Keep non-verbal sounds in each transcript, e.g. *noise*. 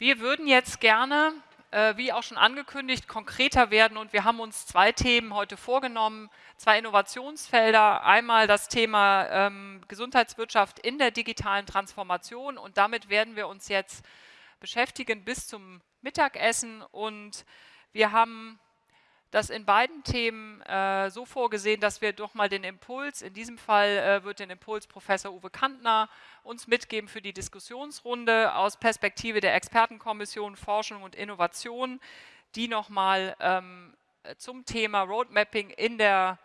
Wir würden jetzt gerne, äh, wie auch schon angekündigt, konkreter werden und wir haben uns zwei Themen heute vorgenommen, zwei Innovationsfelder. Einmal das Thema ähm, Gesundheitswirtschaft in der digitalen Transformation und damit werden wir uns jetzt beschäftigen bis zum Mittagessen und wir haben das in beiden Themen äh, so vorgesehen, dass wir doch mal den Impuls, in diesem Fall äh, wird den Impuls Professor Uwe Kantner uns mitgeben für die Diskussionsrunde aus Perspektive der Expertenkommission Forschung und Innovation, die nochmal ähm, zum Thema Roadmapping in der,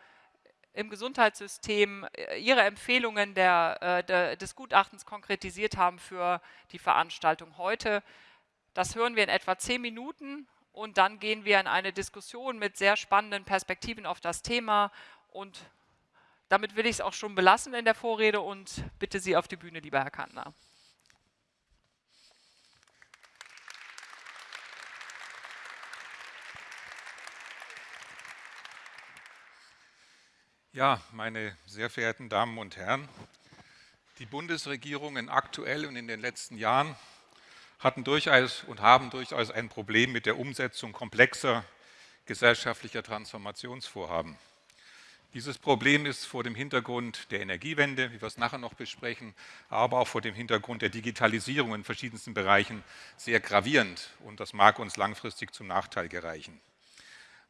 im Gesundheitssystem äh, ihre Empfehlungen der, äh, der, des Gutachtens konkretisiert haben für die Veranstaltung heute. Das hören wir in etwa zehn Minuten und dann gehen wir in eine Diskussion mit sehr spannenden Perspektiven auf das Thema und damit will ich es auch schon belassen in der Vorrede und bitte Sie auf die Bühne, lieber Herr Kantner. Ja, meine sehr verehrten Damen und Herren, die Bundesregierungen aktuell und in den letzten Jahren hatten durchaus und haben durchaus ein Problem mit der Umsetzung komplexer gesellschaftlicher Transformationsvorhaben. Dieses Problem ist vor dem Hintergrund der Energiewende, wie wir es nachher noch besprechen, aber auch vor dem Hintergrund der Digitalisierung in verschiedensten Bereichen sehr gravierend und das mag uns langfristig zum Nachteil gereichen.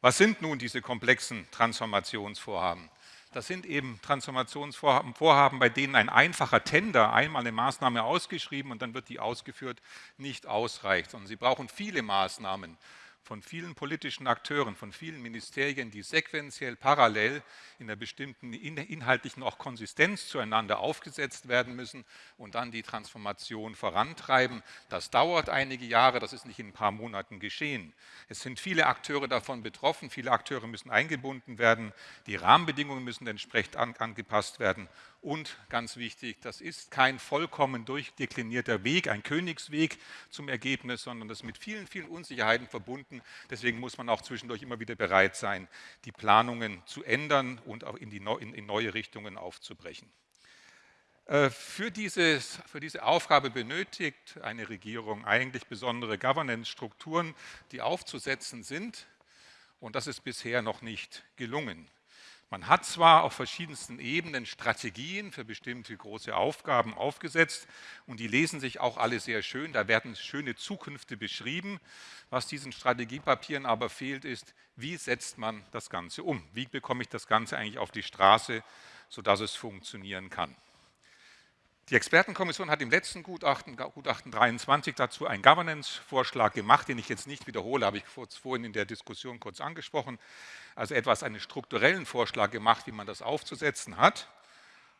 Was sind nun diese komplexen Transformationsvorhaben? Das sind eben Transformationsvorhaben, bei denen ein einfacher Tender, einmal eine Maßnahme ausgeschrieben und dann wird die ausgeführt, nicht ausreicht, sondern sie brauchen viele Maßnahmen von vielen politischen Akteuren, von vielen Ministerien, die sequenziell parallel in einer bestimmten inhaltlichen auch Konsistenz zueinander aufgesetzt werden müssen und dann die Transformation vorantreiben. Das dauert einige Jahre, das ist nicht in ein paar Monaten geschehen. Es sind viele Akteure davon betroffen, viele Akteure müssen eingebunden werden, die Rahmenbedingungen müssen entsprechend angepasst werden und ganz wichtig, das ist kein vollkommen durchdeklinierter Weg, ein Königsweg zum Ergebnis, sondern das ist mit vielen, vielen Unsicherheiten verbunden. Deswegen muss man auch zwischendurch immer wieder bereit sein, die Planungen zu ändern und auch in, die, in, in neue Richtungen aufzubrechen. Äh, für, dieses, für, diese Aufgabe benötigt eine Regierung eigentlich besondere Governance-Strukturen, die aufzusetzen sind. Und das ist bisher noch nicht gelungen. Man hat zwar auf verschiedensten Ebenen Strategien für bestimmte große Aufgaben aufgesetzt und die lesen sich auch alle sehr schön, da werden schöne Zukünfte beschrieben. Was diesen Strategiepapieren aber fehlt, ist, wie setzt man das Ganze um? Wie bekomme ich das Ganze eigentlich auf die Straße, sodass es funktionieren kann? Die Expertenkommission hat im letzten Gutachten, Gutachten 23, dazu einen Governance-Vorschlag gemacht, den ich jetzt nicht wiederhole, habe ich vorhin in der Diskussion kurz angesprochen. Also etwas einen strukturellen Vorschlag gemacht, wie man das aufzusetzen hat.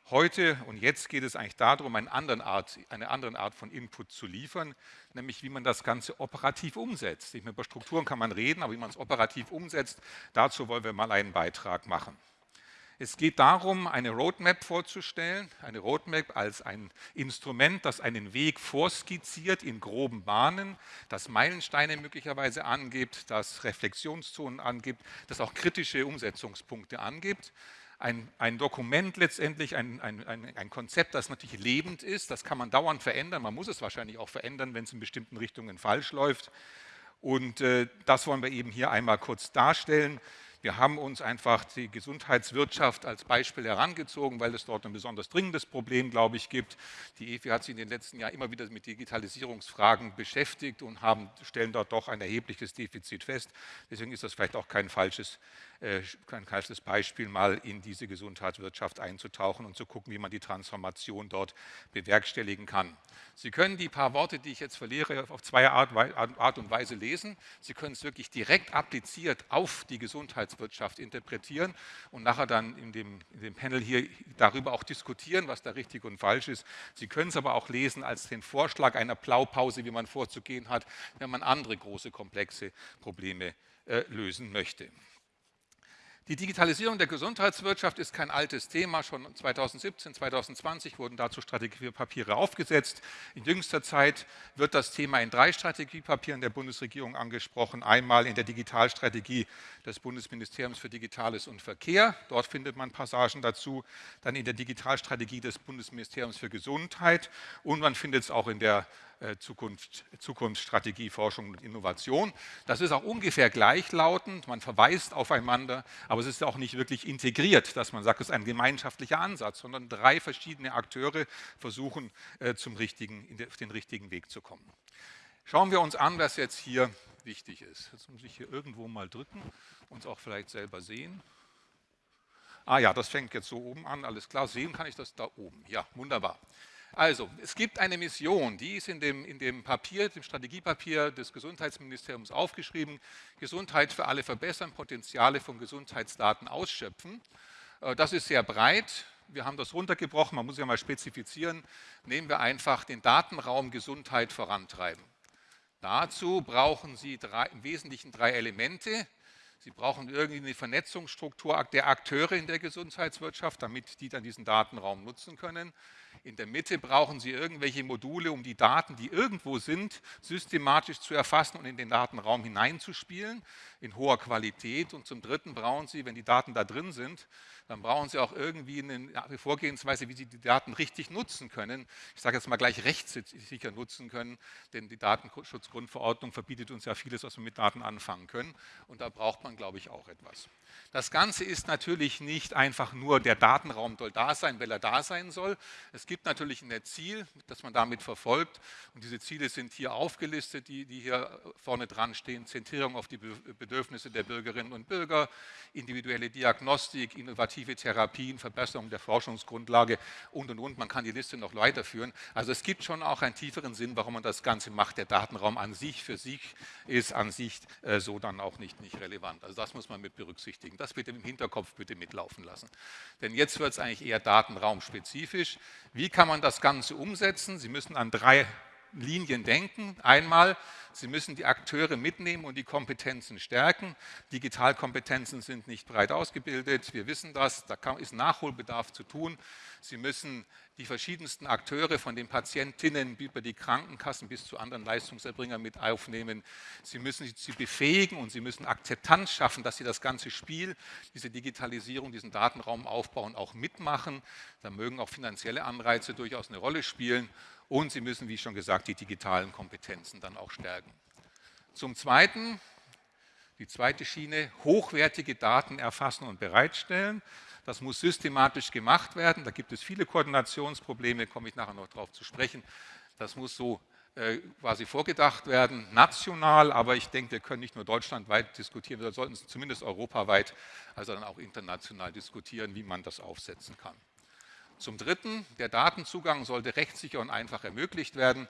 Heute und jetzt geht es eigentlich darum, eine andere, Art, eine andere Art von Input zu liefern, nämlich wie man das Ganze operativ umsetzt. Nicht mehr über Strukturen kann man reden, aber wie man es operativ umsetzt, dazu wollen wir mal einen Beitrag machen. Es geht darum, eine Roadmap vorzustellen, eine Roadmap als ein Instrument, das einen Weg vorskizziert in groben Bahnen, das Meilensteine möglicherweise angibt, das Reflexionszonen angibt, das auch kritische Umsetzungspunkte angibt. Ein, ein Dokument letztendlich, ein, ein, ein, Konzept, das natürlich lebend ist, das kann man dauernd verändern, man muss es wahrscheinlich auch verändern, wenn es in bestimmten Richtungen falsch läuft. Und äh, das wollen wir eben hier einmal kurz darstellen. Wir haben uns einfach die Gesundheitswirtschaft als Beispiel herangezogen, weil es dort ein besonders dringendes Problem, glaube ich, gibt. Die EFI hat sich in den letzten Jahren immer wieder mit Digitalisierungsfragen beschäftigt und haben, stellen dort doch ein erhebliches Defizit fest. Deswegen ist das vielleicht auch kein falsches äh, kein falsches Beispiel, mal in diese Gesundheitswirtschaft einzutauchen und zu gucken, wie man die Transformation dort bewerkstelligen kann. Sie können die paar Worte, die ich jetzt verliere, auf zwei Art, Art und Weise lesen. Sie können es wirklich direkt appliziert auf die Gesundheitswirtschaft interpretieren und nachher dann in dem, in dem Panel hier darüber auch diskutieren, was da richtig und falsch ist. Sie können es aber auch lesen als den Vorschlag einer Blaupause, wie man vorzugehen hat, wenn man andere große, komplexe Probleme äh, lösen möchte. Die Digitalisierung der Gesundheitswirtschaft ist kein altes Thema. Schon 2017, 2020 wurden dazu Strategiepapiere aufgesetzt. In jüngster Zeit wird das Thema in drei Strategiepapieren der Bundesregierung angesprochen. Einmal in der Digitalstrategie des Bundesministeriums für Digitales und Verkehr. Dort findet man Passagen dazu. Dann in der Digitalstrategie des Bundesministeriums für Gesundheit. Und man findet es auch in der Zukunft, Zukunftsstrategie, Forschung und Innovation. Das ist auch ungefähr gleichlautend, man verweist aufeinander, aber es ist auch nicht wirklich integriert, dass man sagt, es ist ein gemeinschaftlicher Ansatz, sondern drei verschiedene Akteure versuchen, äh, zum richtigen, auf den richtigen Weg zu kommen. Schauen wir uns an, was jetzt hier wichtig ist. Jetzt muss ich hier irgendwo mal drücken, uns auch vielleicht selber sehen. Ah ja, das fängt jetzt so oben an, alles klar. Sehen kann ich das da oben. Ja, wunderbar. Also, es gibt eine Mission, die ist in dem, in dem Papier, dem Strategiepapier des Gesundheitsministeriums aufgeschrieben. Gesundheit für alle verbessern, Potenziale von Gesundheitsdaten ausschöpfen. Äh, das ist sehr breit. Wir haben das runtergebrochen, man muss ja mal spezifizieren. Nehmen wir einfach den Datenraum Gesundheit vorantreiben. Dazu brauchen Sie drei, im Wesentlichen drei Elemente. Sie brauchen irgendwie eine Vernetzungsstruktur der Akteure in der Gesundheitswirtschaft, damit die dann diesen Datenraum nutzen können. In der Mitte brauchen Sie irgendwelche Module, um die Daten, die irgendwo sind, systematisch zu erfassen und in den Datenraum hineinzuspielen, in hoher Qualität. Und zum Dritten brauchen Sie, wenn die Daten da drin sind, dann brauchen Sie auch irgendwie eine Vorgehensweise, wie Sie die Daten richtig nutzen können. Ich sage jetzt mal gleich rechtssicher nutzen können, denn die Datenschutzgrundverordnung verbietet uns ja vieles, was wir mit Daten anfangen können. Und da braucht man, glaube ich, auch etwas. Das Ganze ist natürlich nicht einfach nur, der Datenraum soll da sein, weil er da sein soll. Es gibt natürlich ein Ziel, das man damit verfolgt. Und diese Ziele sind hier aufgelistet, die, die hier vorne dran stehen. Zentrierung auf die Bedürfnisse der Bürgerinnen und Bürger, individuelle Diagnostik, innovative Therapien, Verbesserung der Forschungsgrundlage und, und, und. Man kann die Liste noch weiterführen. Also es gibt schon auch einen tieferen Sinn, warum man das Ganze macht. Der Datenraum an sich für sich ist an sich äh, so dann auch nicht, nicht relevant. Also das muss man mit berücksichtigen. Das bitte im Hinterkopf bitte mitlaufen lassen. Denn jetzt wird es eigentlich eher datenraumspezifisch. Wie kann man das Ganze umsetzen? Sie müssen an drei Linien denken. Einmal, Sie müssen die Akteure mitnehmen und die Kompetenzen stärken. Digitalkompetenzen sind nicht breit ausgebildet, wir wissen das, da ist Nachholbedarf zu tun. Sie müssen die verschiedensten Akteure von den Patientinnen über die Krankenkassen bis zu anderen Leistungserbringern mit aufnehmen. Sie müssen sie befähigen und sie müssen Akzeptanz schaffen, dass sie das ganze Spiel, diese Digitalisierung, diesen Datenraum aufbauen, auch mitmachen. Da mögen auch finanzielle Anreize durchaus eine Rolle spielen und sie müssen, wie schon gesagt, die digitalen Kompetenzen dann auch stärken. Zum Zweiten, die zweite Schiene, hochwertige Daten erfassen und bereitstellen. Das muss systematisch gemacht werden. Da gibt es viele Koordinationsprobleme, komme ich nachher noch darauf zu sprechen. Das muss so äh, quasi vorgedacht werden, national, aber ich denke, wir können nicht nur deutschlandweit diskutieren, wir sollten es zumindest europaweit, also dann auch international diskutieren, wie man das aufsetzen kann. Zum Dritten, der Datenzugang sollte rechtssicher und einfach ermöglicht werden.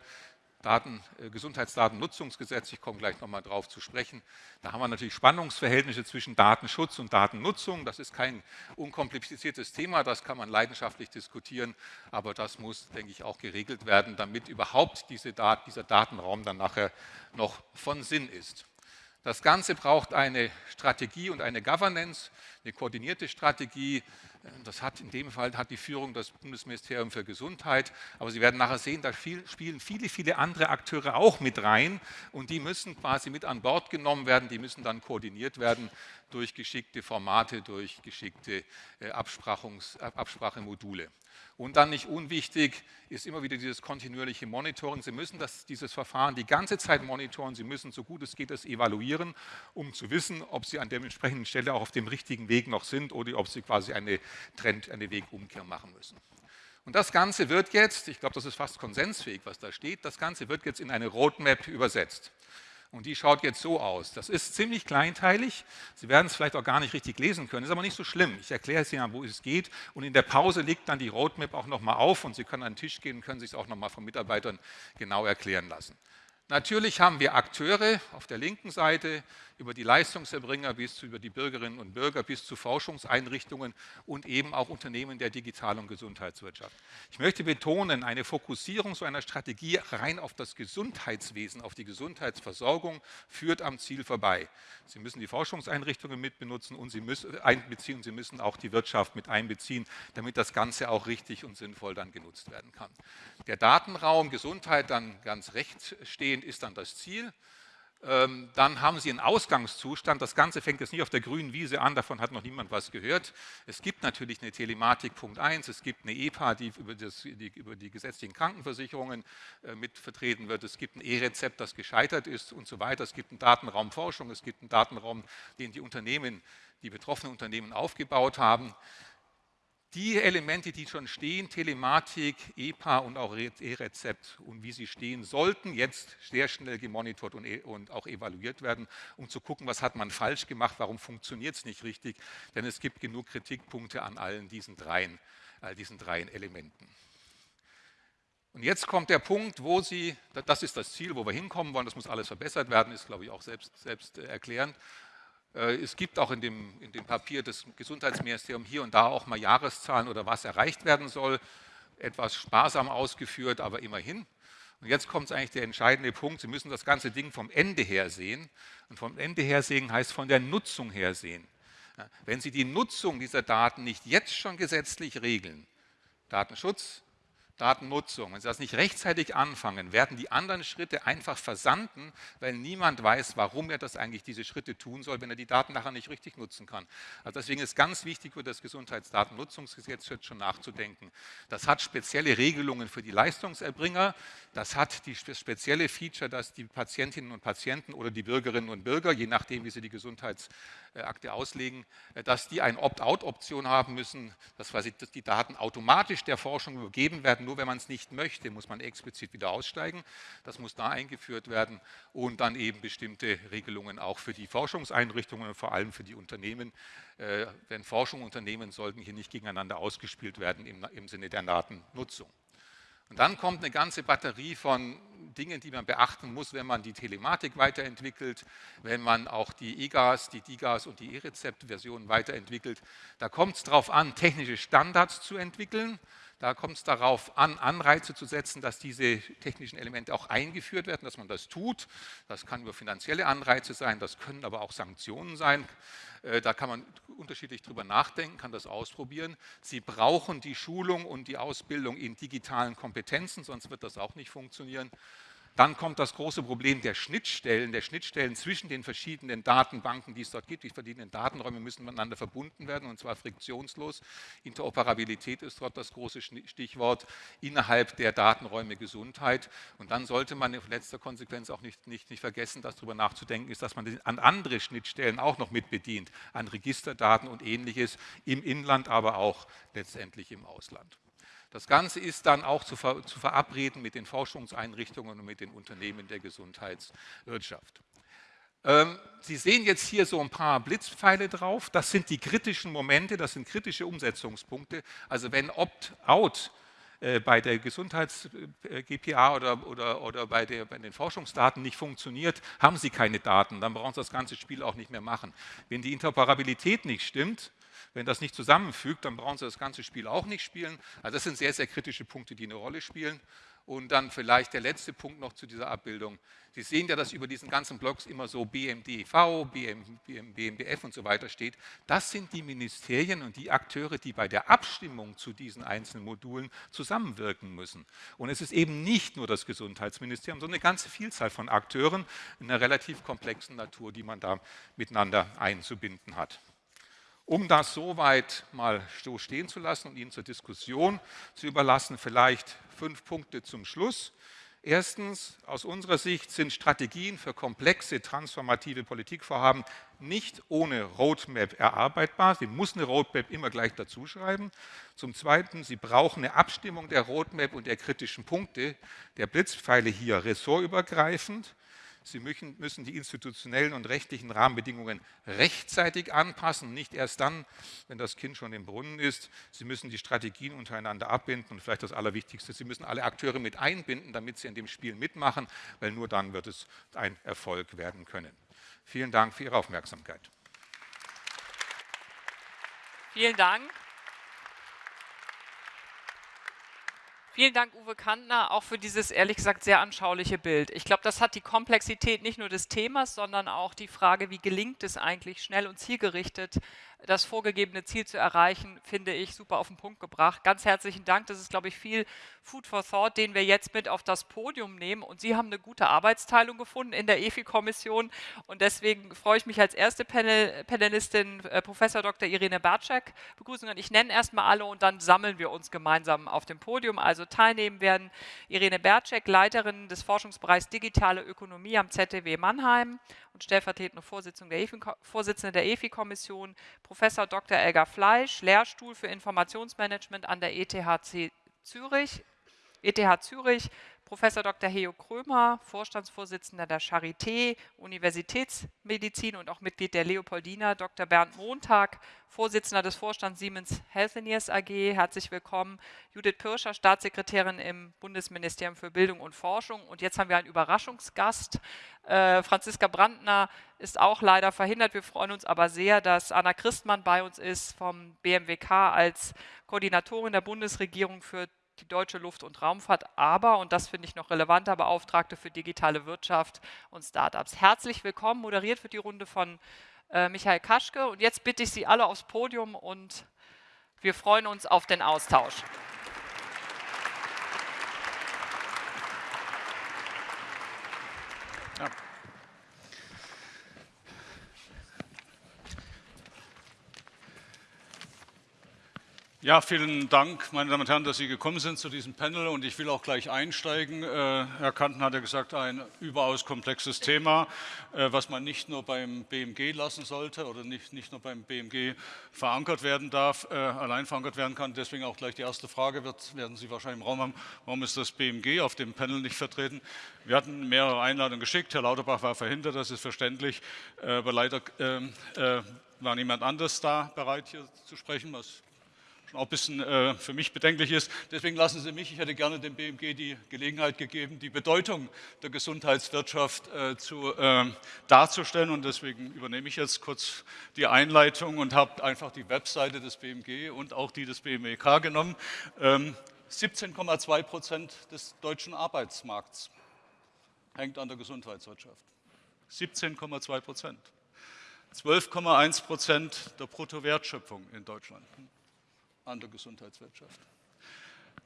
Daten, äh, Gesundheitsdatennutzungsgesetz, ich komme gleich nochmal drauf zu sprechen. Da haben wir natürlich Spannungsverhältnisse zwischen Datenschutz und Datennutzung. Das ist kein unkompliziertes Thema, das kann man leidenschaftlich diskutieren, aber das muss, denke ich, auch geregelt werden, damit überhaupt diese Dat dieser Datenraum dann nachher noch von Sinn ist. Das Ganze braucht eine Strategie und eine Governance, eine koordinierte Strategie, das hat in dem Fall hat die Führung das Bundesministerium für Gesundheit, aber Sie werden nachher sehen, da spielen viele, viele andere Akteure auch mit rein. Und die müssen quasi mit an Bord genommen werden, die müssen dann koordiniert werden durch geschickte Formate, durch geschickte äh, Absprachemodule. Und dann nicht unwichtig ist immer wieder dieses kontinuierliche Monitoring. Sie müssen das, dieses Verfahren die ganze Zeit monitoren. Sie müssen, so gut es geht, es evaluieren, um zu wissen, ob Sie an der entsprechenden Stelle auch auf dem richtigen Weg noch sind oder ob Sie quasi eine Trend, eine Wegumkehr machen müssen. Und das Ganze wird jetzt, ich glaube, das ist fast konsensfähig, was da steht, das Ganze wird jetzt in eine Roadmap übersetzt. Und die schaut jetzt so aus. Das ist ziemlich kleinteilig. Sie werden es vielleicht auch gar nicht richtig lesen können, ist aber nicht so schlimm. Ich erkläre es Ihnen, wo es geht. Und in der Pause liegt dann die Roadmap auch nochmal auf und Sie können an den Tisch gehen und können sich es auch nochmal von Mitarbeitern genau erklären lassen. Natürlich haben wir Akteure auf der linken Seite, über die Leistungserbringer bis zu über die Bürgerinnen und Bürger bis zu Forschungseinrichtungen und eben auch Unternehmen der Digital- und Gesundheitswirtschaft. Ich möchte betonen, eine Fokussierung so einer Strategie rein auf das Gesundheitswesen, auf die Gesundheitsversorgung führt am Ziel vorbei. Sie müssen die Forschungseinrichtungen mitbenutzen und Sie müssen einbeziehen, Sie müssen auch die Wirtschaft mit einbeziehen, damit das Ganze auch richtig und sinnvoll dann genutzt werden kann. Der Datenraum Gesundheit dann ganz rechts stehend ist dann das Ziel. Ähm, dann haben Sie einen Ausgangszustand. Das Ganze fängt jetzt nicht auf der grünen Wiese an, davon hat noch niemand was gehört. Es gibt natürlich eine Telematik Punkt 1, es gibt eine EPA, die über, das, die über die gesetzlichen Krankenversicherungen äh, mit vertreten wird, es gibt ein E-Rezept, das gescheitert ist und so weiter. Es gibt einen Datenraum Forschung, es gibt einen Datenraum, den die Unternehmen, die betroffenen Unternehmen aufgebaut haben die Elemente, die schon stehen, Telematik, EPA und auch E-Rezept und wie sie stehen, sollten jetzt sehr schnell gemonitort und, e und, auch evaluiert werden, um zu gucken, was hat man falsch gemacht, warum funktioniert es nicht richtig, denn es gibt genug Kritikpunkte an allen diesen dreien, all diesen dreien Elementen. Und jetzt kommt der Punkt, wo Sie, das ist das Ziel, wo wir hinkommen wollen, das muss alles verbessert werden, ist glaube ich auch selbst, selbst äh, erklärend. Äh, es gibt auch in dem, in dem Papier des Gesundheitsministeriums hier und da auch mal Jahreszahlen oder was erreicht werden soll. Etwas sparsam ausgeführt, aber immerhin. Und jetzt kommt eigentlich der entscheidende Punkt. Sie müssen das ganze Ding vom Ende her sehen. Und vom Ende her sehen heißt von der Nutzung her sehen. Wenn Sie die Nutzung dieser Daten nicht jetzt schon gesetzlich regeln, Datenschutz, Datennutzung. Wenn Sie das nicht rechtzeitig anfangen, werden die anderen Schritte einfach versanden, weil niemand weiß, warum er das eigentlich diese Schritte tun soll, wenn er die Daten nachher nicht richtig nutzen kann. Also deswegen ist ganz wichtig, über das Gesundheitsdatennutzungsgesetz jetzt schon nachzudenken. Das hat spezielle Regelungen für die Leistungserbringer. Das hat die spezielle Feature, dass die Patientinnen und Patienten oder die Bürgerinnen und Bürger, je nachdem, wie sie die Gesundheitsakte auslegen, dass die eine Opt-out-Option haben müssen, dass quasi die Daten automatisch der Forschung übergeben werden nur wenn man es nicht möchte, muss man explizit wieder aussteigen. Das muss da eingeführt werden und dann eben bestimmte Regelungen auch für die Forschungseinrichtungen und vor allem für die Unternehmen. Äh, denn Forschung und Unternehmen sollten hier nicht gegeneinander ausgespielt werden im Sinne der Datennutzung. Und dann kommt eine ganze Batterie von Dingen, die man beachten muss, wenn man die Telematik weiterentwickelt, wenn man auch die EGAS, die DIGAS und die E-Rezept-Versionen weiterentwickelt. Da kommt es darauf an, technische Standards zu entwickeln. Da kommt es darauf an, Anreize zu setzen, dass diese technischen Elemente auch eingeführt werden, dass man das tut. Das kann über finanzielle Anreize sein, das können aber auch Sanktionen sein. Äh, da kann man unterschiedlich drüber nachdenken, kann das ausprobieren. Sie brauchen die Schulung und die Ausbildung in digitalen Kompetenzen, sonst wird das auch nicht funktionieren. Dann kommt das große Problem der Schnittstellen, der Schnittstellen zwischen den verschiedenen Datenbanken, die es dort gibt. Die verschiedenen Datenräume müssen miteinander verbunden werden und zwar friktionslos. Interoperabilität ist dort das große Stichwort innerhalb der Datenräume Gesundheit. Und dann sollte man in letzter Konsequenz auch nicht, nicht, nicht vergessen, dass darüber nachzudenken ist, dass man an andere Schnittstellen auch noch mit bedient, an Registerdaten und ähnliches im Inland, aber auch letztendlich im Ausland. Das Ganze ist dann auch zu, ver zu verabreden mit den Forschungseinrichtungen und mit den Unternehmen der Gesundheitswirtschaft. Ähm, Sie sehen jetzt hier so ein paar Blitzpfeile drauf. Das sind die kritischen Momente, das sind kritische Umsetzungspunkte. Also wenn Opt-out äh, bei der Gesundheits-GPA äh, oder, oder, oder bei, der, bei, den Forschungsdaten nicht funktioniert, haben Sie keine Daten, dann brauchen Sie das ganze Spiel auch nicht mehr machen. Wenn die Interoperabilität nicht stimmt, wenn das nicht zusammenfügt, dann brauchen Sie das ganze Spiel auch nicht spielen. Also das sind sehr, sehr kritische Punkte, die eine Rolle spielen. Und dann vielleicht der letzte Punkt noch zu dieser Abbildung. Sie sehen ja, dass über diesen ganzen Blocks immer so BMDV, BM, BM, BMBF und so weiter steht. Das sind die Ministerien und die Akteure, die bei der Abstimmung zu diesen einzelnen Modulen zusammenwirken müssen. Und es ist eben nicht nur das Gesundheitsministerium, sondern eine ganze Vielzahl von Akteuren in einer relativ komplexen Natur, die man da miteinander einzubinden hat. Um das soweit mal so stehen zu lassen und Ihnen zur Diskussion zu überlassen, vielleicht fünf Punkte zum Schluss. Erstens, aus unserer Sicht sind Strategien für komplexe transformative Politikvorhaben nicht ohne Roadmap erarbeitbar. Sie muss eine Roadmap immer gleich dazu schreiben. Zum Zweiten, Sie brauchen eine Abstimmung der Roadmap und der kritischen Punkte der Blitzpfeile hier ressortübergreifend. Sie müssen die institutionellen und rechtlichen Rahmenbedingungen rechtzeitig anpassen, nicht erst dann, wenn das Kind schon im Brunnen ist. Sie müssen die Strategien untereinander abbinden und vielleicht das Allerwichtigste, Sie müssen alle Akteure mit einbinden, damit sie in dem Spiel mitmachen, weil nur dann wird es ein Erfolg werden können. Vielen Dank für Ihre Aufmerksamkeit. Vielen Dank. Vielen Dank, Uwe Kantner, auch für dieses ehrlich gesagt sehr anschauliche Bild. Ich glaube, das hat die Komplexität nicht nur des Themas, sondern auch die Frage, wie gelingt es eigentlich schnell und zielgerichtet, das vorgegebene Ziel zu erreichen, finde ich super auf den Punkt gebracht. Ganz herzlichen Dank. Das ist, glaube ich, viel Food for Thought, den wir jetzt mit auf das Podium nehmen. Und Sie haben eine gute Arbeitsteilung gefunden in der EFI-Kommission. Und deswegen freue ich mich als erste Panel Panelistin äh, Professor Dr. Irene Barczak begrüßen. Und ich nenne erstmal alle und dann sammeln wir uns gemeinsam auf dem Podium. Also teilnehmen werden Irene Barczak, Leiterin des Forschungsbereichs Digitale Ökonomie am ZDW Mannheim und stellvertretende Vorsitzende der EFI-Kommission, Professor Dr. Elga Fleisch, Lehrstuhl für Informationsmanagement an der ETH Zürich, ETH Zürich, Professor Dr. Heo Krömer, Vorstandsvorsitzender der Charité, Universitätsmedizin und auch Mitglied der Leopoldina, Dr. Bernd Montag, Vorsitzender des Vorstands Siemens Healthineers AG, herzlich willkommen, Judith Pirscher, Staatssekretärin im Bundesministerium für Bildung und Forschung und jetzt haben wir einen Überraschungsgast, äh, Franziska Brandner ist auch leider verhindert, wir freuen uns aber sehr, dass Anna Christmann bei uns ist vom BMWK als Koordinatorin der Bundesregierung für die deutsche Luft- und Raumfahrt, aber, und das finde ich noch relevanter, Beauftragte für digitale Wirtschaft und Startups. Herzlich willkommen, moderiert wird die Runde von äh, Michael Kaschke. Und jetzt bitte ich Sie alle aufs Podium und wir freuen uns auf den Austausch. Ja, vielen Dank, meine Damen und Herren, dass Sie gekommen sind zu diesem Panel und ich will auch gleich einsteigen. Äh, Herr Kanten hat ja gesagt, ein überaus komplexes Thema, äh, was man nicht nur beim BMG lassen sollte oder nicht, nicht nur beim BMG verankert werden darf, äh, allein verankert werden kann. Deswegen auch gleich die erste Frage, wird, werden Sie wahrscheinlich im Raum haben, warum ist das BMG auf dem Panel nicht vertreten? Wir hatten mehrere Einladungen geschickt, Herr Lauterbach war verhindert, das ist verständlich, aber leider ähm, war niemand anders da bereit hier zu sprechen, was auch ein bisschen äh, für mich bedenklich ist. Deswegen lassen Sie mich, ich hätte gerne dem BMG die Gelegenheit gegeben, die Bedeutung der Gesundheitswirtschaft äh, zu, äh, darzustellen. Und deswegen übernehme ich jetzt kurz die Einleitung und habe einfach die Webseite des BMG und auch die des BMWK genommen. Ähm, 17,2 Prozent des deutschen Arbeitsmarkts hängt an der Gesundheitswirtschaft. 17,2 Prozent. 12,1 Prozent der Bruttowertschöpfung in Deutschland an der Gesundheitswirtschaft.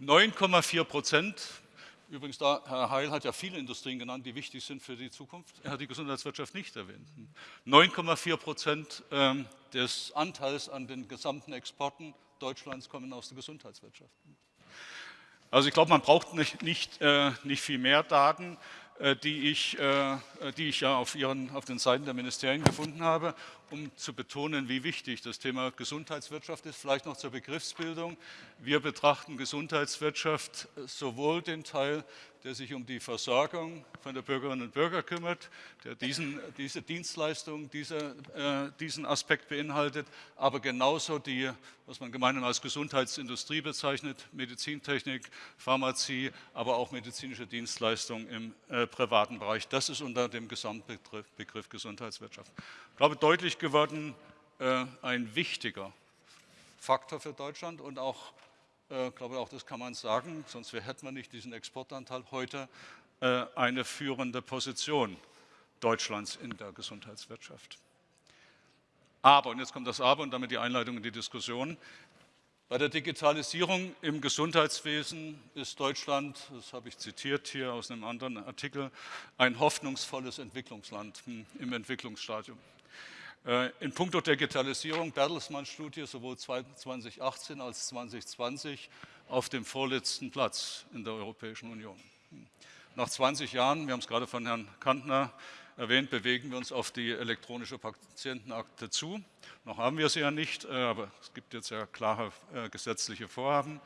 9,4 Prozent, übrigens da, Herr Heil hat ja viele Industrien genannt, die wichtig sind für die Zukunft, er hat die Gesundheitswirtschaft nicht erwähnt. 9,4 Prozent ähm, des Anteils an den gesamten Exporten Deutschlands kommen aus der Gesundheitswirtschaft. Also ich glaube, man braucht nicht, nicht, äh, nicht viel mehr Daten. Äh, die ich, äh, die ich ja auf, ihren, auf den Seiten der Ministerien gefunden habe, um zu betonen, wie wichtig das Thema Gesundheitswirtschaft ist. Vielleicht noch zur Begriffsbildung. Wir betrachten Gesundheitswirtschaft sowohl den Teil der sich um die Versorgung von der Bürgerinnen und Bürger kümmert, der diesen, diese Dienstleistung, diese, äh, diesen Aspekt beinhaltet, aber genauso die, was man gemeinhin als Gesundheitsindustrie bezeichnet, Medizintechnik, Pharmazie, aber auch medizinische Dienstleistungen im äh, privaten Bereich. Das ist unter dem Gesamtbegriff Begriff Gesundheitswirtschaft. Ich glaube, deutlich geworden, äh, ein wichtiger Faktor für Deutschland und auch ich glaube, auch das kann man sagen, sonst hätte man nicht diesen Exportanteil heute äh, eine führende Position Deutschlands in der Gesundheitswirtschaft. Aber, und jetzt kommt das Aber und damit die Einleitung in die Diskussion, bei der Digitalisierung im Gesundheitswesen ist Deutschland, das habe ich zitiert hier aus einem anderen Artikel, ein hoffnungsvolles Entwicklungsland hm, im Entwicklungsstadium. Äh, in puncto Digitalisierung, Bertelsmann-Studie, sowohl 2018 als 2020 auf dem vorletzten Platz in der Europäischen Union. Nach 20 Jahren, wir haben es gerade von Herrn Kantner erwähnt, bewegen wir uns auf die elektronische Patientenakte zu. Noch haben wir sie ja nicht, äh, aber es gibt jetzt ja klare äh, gesetzliche Vorhaben.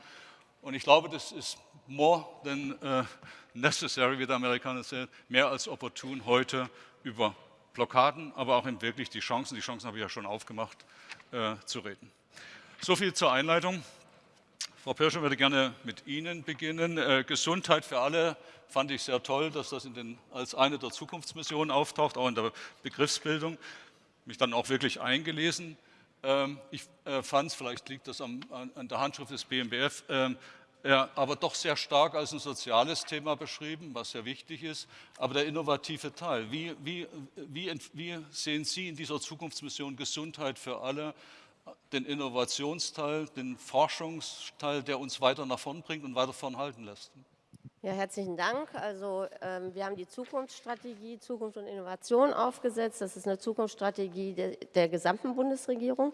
Und ich glaube, das ist more than necessary, wie der Amerikaner sagt, mehr als opportun, heute über Blockaden, aber auch wirklich die Chancen, die Chancen habe ich ja schon aufgemacht, äh, zu reden. So viel zur Einleitung. Frau Pirscher würde gerne mit Ihnen beginnen. Äh, Gesundheit für alle fand ich sehr toll, dass das den, als eine der Zukunftsmissionen auftaucht, auch in der Begriffsbildung. Mich dann auch wirklich eingelesen. Ähm, ich äh, fand es, vielleicht liegt das am, an, an, der Handschrift des BMBF, ähm, ja, aber doch sehr stark als ein soziales Thema beschrieben, was sehr wichtig ist. Aber der innovative Teil, wie, wie, wie, wie sehen Sie in dieser Zukunftsmission Gesundheit für alle den Innovationsteil, den Forschungsteil, der uns weiter nach vorn bringt und weiter vorn halten lässt. Ja, herzlichen Dank. Also ähm, wir haben die Zukunftsstrategie Zukunft und Innovation aufgesetzt. Das ist eine Zukunftsstrategie der, der gesamten Bundesregierung.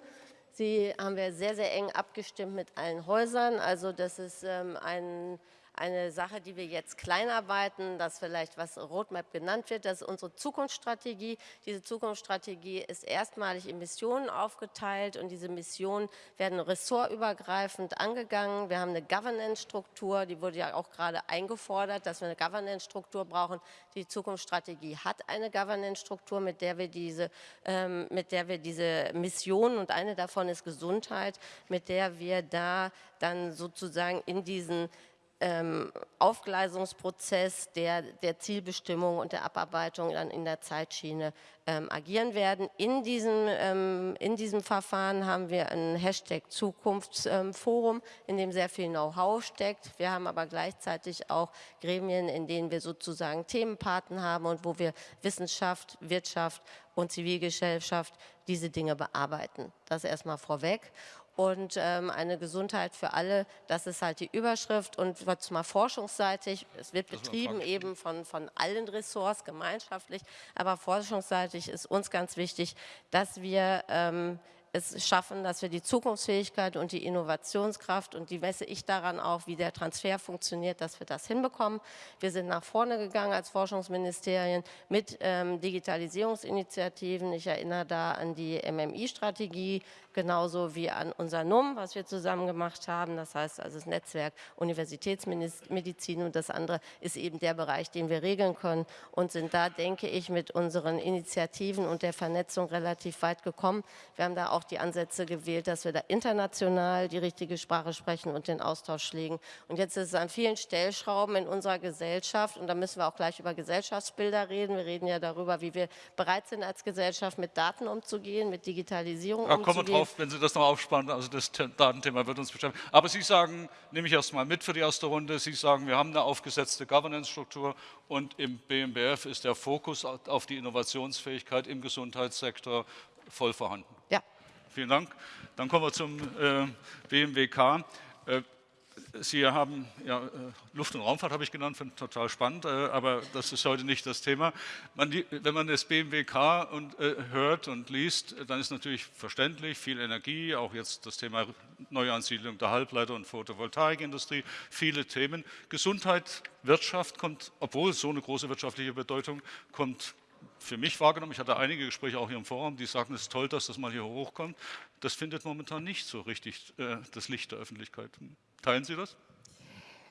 Sie haben wir sehr, sehr eng abgestimmt mit allen Häusern. Also das ist ähm, ein eine Sache, die wir jetzt kleinarbeiten, das vielleicht was Roadmap genannt wird, das ist unsere Zukunftsstrategie. Diese Zukunftsstrategie ist erstmalig in Missionen aufgeteilt und diese Missionen werden ressortübergreifend angegangen. Wir haben eine Governance-Struktur, die wurde ja auch gerade eingefordert, dass wir eine Governance-Struktur brauchen. Die Zukunftsstrategie hat eine Governance-Struktur, mit der wir diese, ähm, mit der wir diese Missionen und eine davon ist Gesundheit, mit der wir da dann sozusagen in diesen ähm, Aufgleisungsprozess der, der Zielbestimmung und der Abarbeitung dann in der Zeitschiene ähm, agieren werden. In diesem, ähm, in diesem Verfahren haben wir ein Hashtag Zukunftsforum, in dem sehr viel Know-how steckt. Wir haben aber gleichzeitig auch Gremien, in denen wir sozusagen Themenpaten haben und wo wir Wissenschaft, Wirtschaft und Zivilgesellschaft diese Dinge bearbeiten. Das erstmal vorweg und ähm, eine Gesundheit für alle, das ist halt die Überschrift. Und jetzt mal forschungsseitig, es wird betrieben eben von, von allen Ressorts gemeinschaftlich, aber forschungsseitig ist uns ganz wichtig, dass wir ähm, es schaffen, dass wir die Zukunftsfähigkeit und die Innovationskraft und die messe ich daran auch, wie der Transfer funktioniert, dass wir das hinbekommen. Wir sind nach vorne gegangen als Forschungsministerien mit ähm, Digitalisierungsinitiativen. Ich erinnere da an die MMI-Strategie, genauso wie an unser NUM, was wir zusammen gemacht haben. Das heißt also das Netzwerk Universitätsmedizin und das andere ist eben der Bereich, den wir regeln können und sind da, denke ich, mit unseren Initiativen und der Vernetzung relativ weit gekommen. Wir haben da auch die Ansätze gewählt, dass wir da international die richtige Sprache sprechen und den Austausch pflegen. Und jetzt ist es an vielen Stellschrauben in unserer Gesellschaft und da müssen wir auch gleich über Gesellschaftsbilder reden. Wir reden ja darüber, wie wir bereit sind als Gesellschaft mit Daten umzugehen, mit Digitalisierung ja, umzugehen drauf, wenn Sie das noch aufspannen. Also das Datenthema wird uns beschäftigen. Aber Sie sagen, nehme ich erstmal mit für die erste Runde, Sie sagen, wir haben eine aufgesetzte Governance-Struktur und im BMBF ist der Fokus auf die Innovationsfähigkeit im Gesundheitssektor voll vorhanden. Ja. Vielen Dank. Dann kommen wir zum äh, BMWK. Äh, Sie haben ja, äh, Luft- und Raumfahrt habe ich genannt, finde total spannend, äh, aber das ist heute nicht das Thema. Man, wenn man das BMWK und, äh, hört und liest, dann ist natürlich verständlich, viel Energie, auch jetzt das Thema Neuansiedlung der Halbleiter- und Photovoltaikindustrie, viele Themen. Gesundheit, Wirtschaft kommt, obwohl so eine große wirtschaftliche Bedeutung, kommt für mich wahrgenommen, ich hatte einige Gespräche auch hier im Forum, die sagen, es ist toll, dass das mal hier hochkommt. Das findet momentan nicht so richtig äh, das Licht der Öffentlichkeit. Teilen Sie das?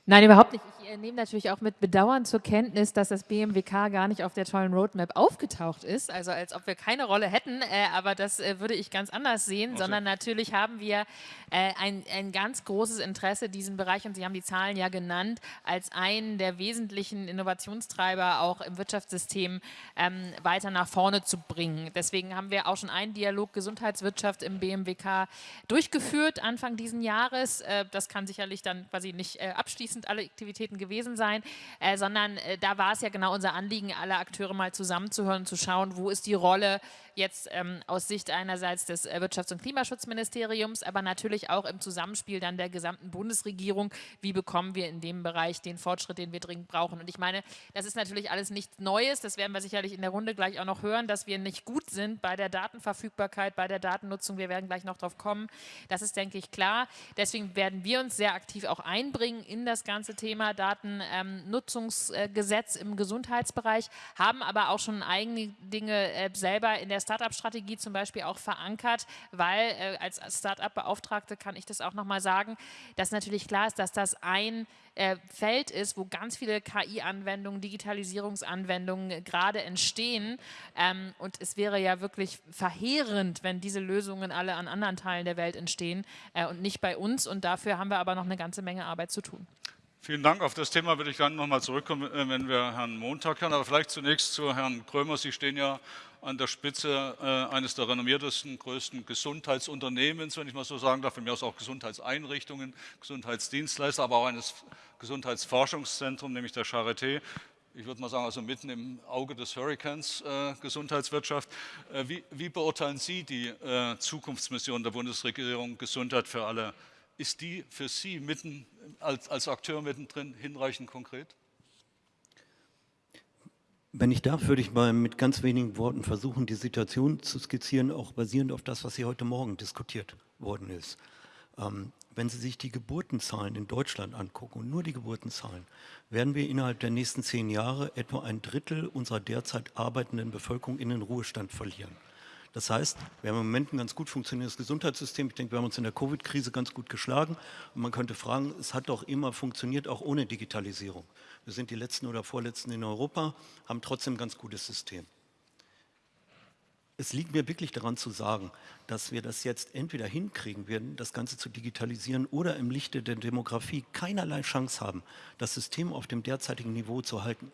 Nein, überhaupt nicht. Ich äh, nehme natürlich auch mit Bedauern zur Kenntnis, dass das BMWK gar nicht auf der tollen Roadmap aufgetaucht ist. Also als ob wir keine Rolle hätten, äh, aber das äh, würde ich ganz anders sehen, okay. sondern natürlich haben wir ein, ein ganz großes Interesse, diesen Bereich, und Sie haben die Zahlen ja genannt, als einen der wesentlichen Innovationstreiber auch im Wirtschaftssystem ähm, weiter nach vorne zu bringen. Deswegen haben wir auch schon einen Dialog Gesundheitswirtschaft im BMWK durchgeführt Anfang diesen Jahres. Das kann sicherlich dann quasi nicht abschließen abschließend alle Aktivitäten gewesen sein, äh, sondern äh, da war es ja genau unser Anliegen, alle Akteure mal zusammenzuhören, zu schauen, wo ist die Rolle jetzt ähm, aus Sicht einerseits des äh, Wirtschafts- und Klimaschutzministeriums, aber natürlich auch im Zusammenspiel dann der gesamten Bundesregierung, wie bekommen wir in dem Bereich den Fortschritt, den wir dringend brauchen. Und ich meine, das ist natürlich alles nichts Neues, das werden wir sicherlich in der Runde gleich auch noch hören, dass wir nicht gut sind bei der Datenverfügbarkeit, bei der Datennutzung, wir werden gleich noch darauf kommen, das ist, denke ich, klar. Deswegen werden wir uns sehr aktiv auch einbringen in das ganze Thema Datennutzungsgesetz ähm, im Gesundheitsbereich, haben aber auch schon eigene Dinge äh, selber in der Startup-Strategie zum Beispiel auch verankert, weil äh, als Startup-Beauftragte kann ich das auch nochmal sagen, dass natürlich klar ist, dass das ein äh, Feld ist, wo ganz viele KI-Anwendungen, Digitalisierungsanwendungen äh, gerade entstehen. Ähm, und es wäre ja wirklich verheerend, wenn diese Lösungen alle an anderen Teilen der Welt entstehen äh, und nicht bei uns. Und dafür haben wir aber noch eine ganze Menge Arbeit zu tun. Vielen Dank. Auf das Thema würde ich gerne nochmal zurückkommen, äh, wenn wir Herrn Montag hören. Aber vielleicht zunächst zu Herrn Krömer. Sie stehen ja an der Spitze äh, eines der renommiertesten, größten Gesundheitsunternehmens, wenn ich mal so sagen darf, von mir aus auch Gesundheitseinrichtungen, Gesundheitsdienstleister, aber auch eines Gesundheitsforschungszentrums, nämlich der Charité. ich würde mal sagen, also mitten im Auge des Hurricanes äh, Gesundheitswirtschaft. Äh, wie, wie, beurteilen Sie die äh, Zukunftsmission der Bundesregierung Gesundheit für alle? Ist die für Sie mitten als, als Akteur mittendrin hinreichend konkret? Wenn ich darf, würde ich mal mit ganz wenigen Worten versuchen, die Situation zu skizzieren, auch basierend auf das, was hier heute Morgen diskutiert worden ist. Ähm, wenn Sie sich die Geburtenzahlen in Deutschland angucken und nur die Geburtenzahlen, werden wir innerhalb der nächsten zehn Jahre etwa ein Drittel unserer derzeit arbeitenden Bevölkerung in den Ruhestand verlieren. Das heißt, wir haben im Moment ein ganz gut funktionierendes Gesundheitssystem. Ich denke, wir haben uns in der Covid-Krise ganz gut geschlagen. Und man könnte fragen, es hat doch immer funktioniert, auch ohne Digitalisierung. Wir sind die Letzten oder Vorletzten in Europa, haben trotzdem ein ganz gutes System es liegt mir wirklich daran zu sagen, dass wir das jetzt entweder hinkriegen werden, das Ganze zu digitalisieren oder im Lichte der Demografie keinerlei Chance haben, das System auf dem derzeitigen Niveau zu halten.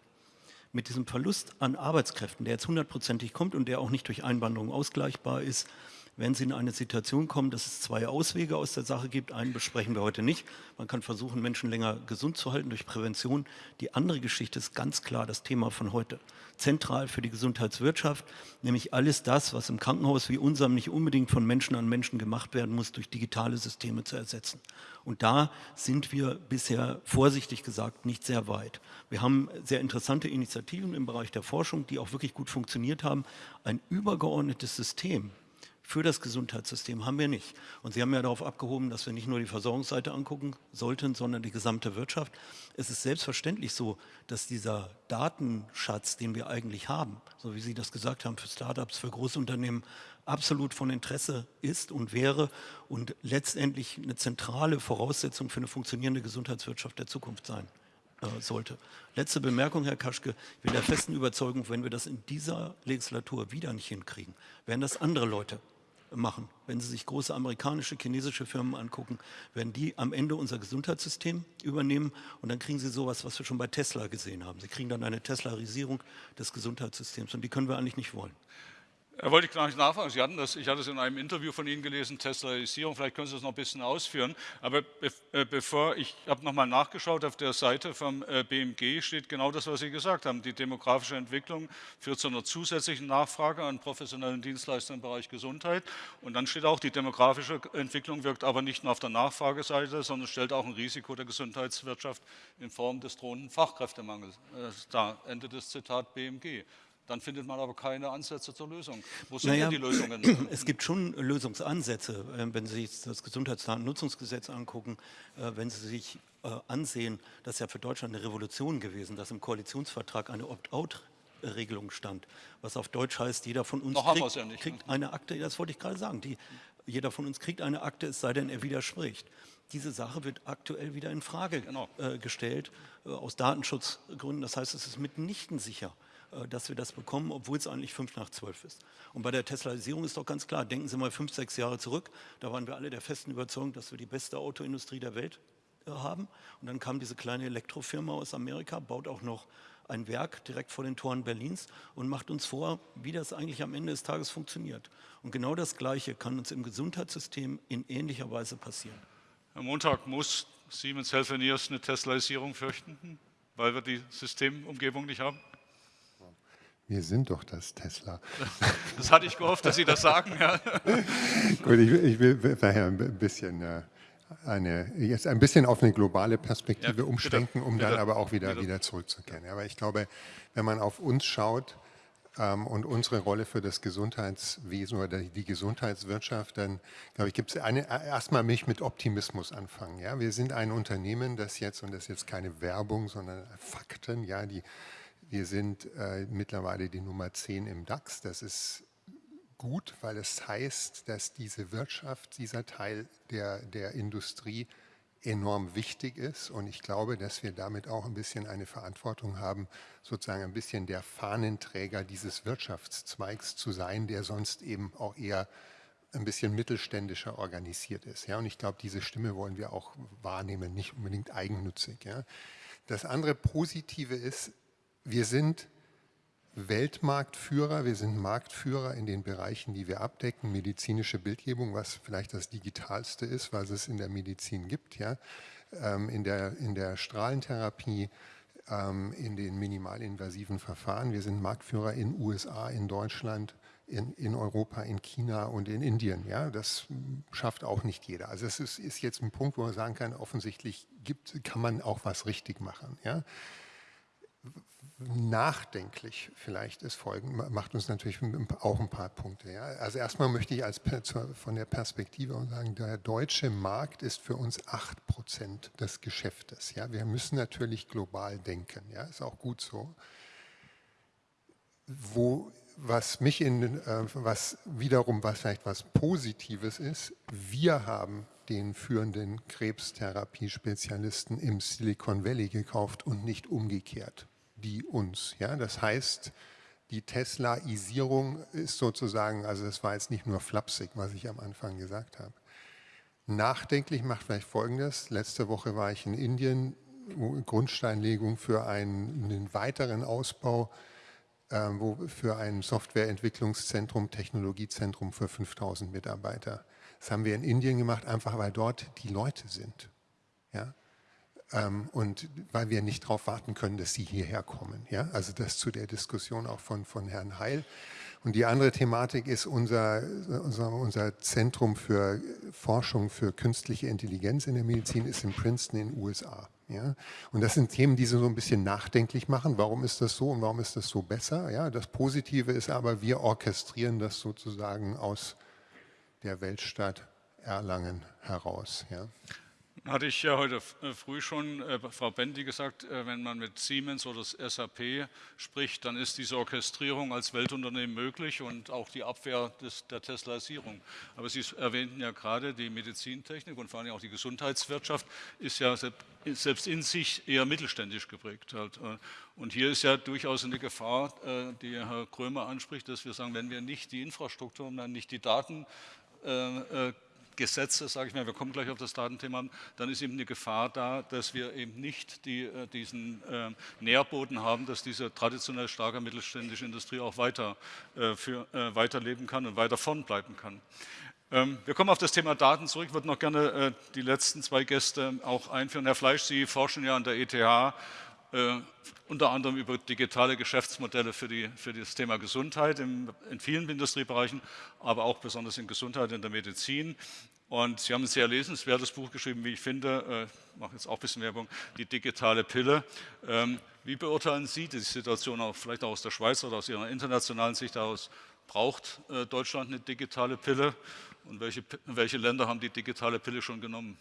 Mit diesem Verlust an Arbeitskräften, der jetzt hundertprozentig kommt und der auch nicht durch Einwanderung ausgleichbar ist, wenn Sie in eine Situation kommen, dass es zwei Auswege aus der Sache gibt. Einen besprechen wir heute nicht. Man kann versuchen, Menschen länger gesund zu halten durch Prävention. Die andere Geschichte ist ganz klar das Thema von heute. Zentral für die Gesundheitswirtschaft, nämlich alles das, was im Krankenhaus wie unserem nicht unbedingt von Menschen an Menschen gemacht werden muss, durch digitale Systeme zu ersetzen. Und da sind wir bisher, vorsichtig gesagt, nicht sehr weit. Wir haben sehr interessante Initiativen im Bereich der Forschung, die auch wirklich gut funktioniert haben. Ein übergeordnetes System, für das Gesundheitssystem haben wir nicht. Und Sie haben ja darauf abgehoben, dass wir nicht nur die Versorgungsseite angucken sollten, sondern die gesamte Wirtschaft. Es ist selbstverständlich so, dass dieser Datenschatz, den wir eigentlich haben, so wie Sie das gesagt haben, für Startups, für Großunternehmen, absolut von Interesse ist und wäre und letztendlich eine zentrale Voraussetzung für eine funktionierende Gesundheitswirtschaft der Zukunft sein äh, sollte. Letzte Bemerkung, Herr Kaschke. Ich bin der festen Überzeugung, wenn wir das in dieser Legislatur wieder nicht hinkriegen, werden das andere Leute machen. Wenn Sie sich große amerikanische, chinesische Firmen angucken, werden die am Ende unser Gesundheitssystem übernehmen und dann kriegen Sie sowas, was wir schon bei Tesla gesehen haben. Sie kriegen dann eine Teslarisierung des Gesundheitssystems und die können wir eigentlich nicht wollen. Er wollte ich gleich nachfragen. Sie hatten das, ich hatte es in einem Interview von Ihnen gelesen, Teslaisierung. Vielleicht können Sie das noch ein bisschen ausführen. Aber be äh, bevor, ich habe nochmal nachgeschaut, auf der Seite vom äh, BMG steht genau das, was Sie gesagt haben. Die demografische Entwicklung führt zu einer zusätzlichen Nachfrage an professionellen Dienstleistungen im Bereich Gesundheit. Und dann steht auch, die demografische Entwicklung wirkt aber nicht nur auf der Nachfrageseite, sondern stellt auch ein Risiko der Gesundheitswirtschaft in Form des drohenden Fachkräftemangels äh, dar. Ende des Zitat BMG. Dann findet man aber keine Ansätze zur Lösung. Wo sind naja, denn die Lösungen? *clears throat* Es gibt schon Lösungsansätze, ähm, wenn Sie sich das Gesundheitsdatennutzungsgesetz angucken, äh, wenn Sie sich äh, ansehen, das ist ja für Deutschland eine Revolution gewesen, dass im Koalitionsvertrag eine Opt-out-Regelung stand, was auf Deutsch heißt, jeder von uns kriegt, ja nicht, kriegt eine Akte, das wollte ich gerade sagen, die, jeder von uns kriegt eine Akte, es sei denn, er widerspricht. Diese Sache wird aktuell wieder in Frage genau. äh, gestellt, äh, aus Datenschutzgründen. Das heißt, es ist mitnichten sicher, äh, dass wir das bekommen, obwohl es eigentlich fünf nach zwölf ist. Und bei der Teslaisierung ist doch ganz klar, denken Sie mal fünf, sechs Jahre zurück, da waren wir alle der festen Überzeugung, dass wir die beste Autoindustrie der Welt äh, haben. Und dann kam diese kleine Elektrofirma aus Amerika, baut auch noch ein Werk direkt vor den Toren Berlins und macht uns vor, wie das eigentlich am Ende des Tages funktioniert. Und genau das Gleiche kann uns im Gesundheitssystem in ähnlicher Weise passieren. Am Montag muss Siemens Healthineers eine Teslaisierung fürchten, weil wir die Systemumgebung nicht haben? Wir sind doch das Tesla. *laughs* Das hatte ich gehofft, dass Sie das sagen. Ja. *laughs* Gut, ich, ich, will daher ein bisschen äh, eine, jetzt ein bisschen auf eine globale Perspektive ja, umschwenken, um bitte, dann aber auch wieder, wieder zurückzukehren. Aber ich glaube, wenn man auf uns schaut ähm, und unsere Rolle für das Gesundheitswesen oder die Gesundheitswirtschaft, dann glaube ich, gibt es eine, erstmal mich mit Optimismus anfangen. Ja? Wir sind ein Unternehmen, das jetzt, und das ist jetzt keine Werbung, sondern Fakten, ja, die wir sind äh, mittlerweile die Nummer 10 im DAX. Das ist gut, weil es heißt, dass diese Wirtschaft, dieser Teil der, der Industrie enorm wichtig ist. Und ich glaube, dass wir damit auch ein bisschen eine Verantwortung haben, sozusagen ein bisschen der Fahnenträger dieses Wirtschaftszweigs zu sein, der sonst eben auch eher ein bisschen mittelständischer organisiert ist. Ja, und ich glaube, diese Stimme wollen wir auch wahrnehmen, nicht unbedingt eigennützig. Ja. Das andere Positive ist, wir sind Weltmarktführer, wir sind Marktführer in den Bereichen, die wir abdecken, medizinische Bildgebung, was vielleicht das Digitalste ist, was es in der Medizin gibt, ja, ähm, in, der, in der Strahlentherapie, ähm, in den minimalinvasiven Verfahren. Wir sind Marktführer in USA, in Deutschland, in, in Europa, in China und in Indien. Ja, das schafft auch nicht jeder. Also es ist, ist jetzt ein Punkt, wo man sagen kann, offensichtlich gibt, kann man auch was richtig machen. Ja nachdenklich vielleicht ist folgen, macht uns natürlich auch ein paar Punkte. Ja. Also erstmal möchte ich als, von der Perspektive sagen, der deutsche Markt ist für uns 8 Prozent des Geschäftes. Ja. Wir müssen natürlich global denken, ja, ist auch gut so. Wo, was mich in, äh, was wiederum was vielleicht was Positives ist, wir haben den führenden Krebstherapie-Spezialisten im Silicon Valley gekauft und nicht umgekehrt die uns. Ja? Das heißt, die Teslaisierung ist sozusagen, also das war jetzt nicht nur flapsig, was ich am Anfang gesagt habe. Nachdenklich macht vielleicht Folgendes. Letzte Woche war ich in Indien, Grundsteinlegung für einen, einen weiteren Ausbau äh, wo, für ein Softwareentwicklungszentrum, Technologiezentrum für 5000 Mitarbeiter. Das haben wir in Indien gemacht, einfach weil dort die Leute sind. Ja? Ähm, und weil wir nicht darauf warten können, dass sie hierher kommen. Ja? Also das zu der Diskussion auch von, von Herrn Heil. Und die andere Thematik ist unser, unser, unser Zentrum für Forschung für künstliche Intelligenz in der Medizin ist in Princeton in den USA. Ja? Und das sind Themen, die so ein bisschen nachdenklich machen. Warum ist das so und warum ist das so besser? Ja? Das Positive ist aber, wir orchestrieren das sozusagen aus der Weltstadt Erlangen heraus. Ja? Hatte ich ja heute äh, früh schon äh, Frau Bendi gesagt, äh, wenn man mit Siemens oder SAP spricht, dann ist diese Orchestrierung als Weltunternehmen möglich und auch die Abwehr des, der Teslaisierung. Aber Sie erwähnten ja gerade, die Medizintechnik und vor allem auch die Gesundheitswirtschaft ist ja selbst in sich eher mittelständisch geprägt. Halt. Äh. Und hier ist ja durchaus eine Gefahr, äh, die Herr Krömer anspricht, dass wir sagen, wenn wir nicht die Infrastruktur und dann nicht die Daten Gesetze, sage ich mal, wir kommen gleich auf das Datenthema, dann ist eben eine Gefahr da, dass wir eben nicht die, äh, diesen äh, Nährboden haben, dass diese traditionell starke mittelständische Industrie auch weiter, äh, für, äh, weiterleben kann und weiter vorn bleiben kann. Ähm, wir kommen auf das Thema Daten zurück. Ich würde noch gerne äh, die letzten zwei Gäste auch einführen. Herr Fleisch, Sie forschen ja an der ETH äh, unter anderem über digitale Geschäftsmodelle für, die, für das Thema Gesundheit im, in vielen Industriebereichen, aber auch besonders in Gesundheit in der Medizin. Und Sie haben ein sehr lesenswertes Buch geschrieben, wie ich finde, ich äh, mache jetzt auch ein bisschen Werbung, die digitale Pille. Ähm, wie beurteilen Sie die Situation auch vielleicht auch aus der Schweiz oder aus Ihrer internationalen Sicht heraus? Braucht äh, Deutschland eine digitale Pille? Und welche, welche Länder haben die digitale Pille schon genommen?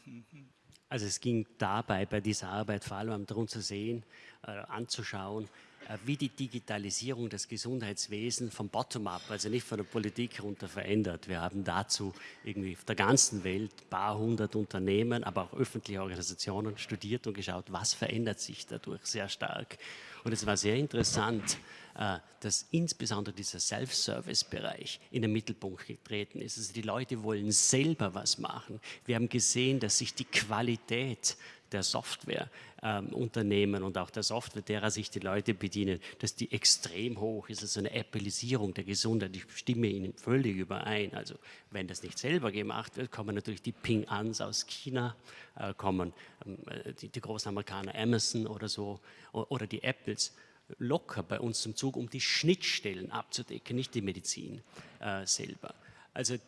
Also es ging dabei bei dieser Arbeit vor allem darum zu sehen, äh, anzuschauen, äh, wie die Digitalisierung des Gesundheitswesens vom Bottom-up, also nicht von der Politik herunter verändert. Wir haben dazu irgendwie auf der ganzen Welt ein paar hundert Unternehmen, aber auch öffentliche Organisationen studiert und geschaut, was verändert sich dadurch sehr stark. Und es war sehr interessant, äh, dass insbesondere dieser Self-Service-Bereich in den Mittelpunkt getreten ist. Also die Leute wollen selber was machen. Wir haben gesehen, dass sich die Qualität der Softwareunternehmen ähm, und auch der Software, derer sich die Leute bedienen, dass die extrem hoch ist. Also eine Appellisierung der Gesundheit. Ich stimme Ihnen völlig überein. Also wenn das nicht selber gemacht wird, kommen natürlich die Ping-Ans aus China, äh, kommen ähm, die, die großen Amerikaner Amazon oder so oder die Apples locker bei uns zum Zug, um die Schnittstellen abzudecken, nicht die Medizin äh, selber. Also äh,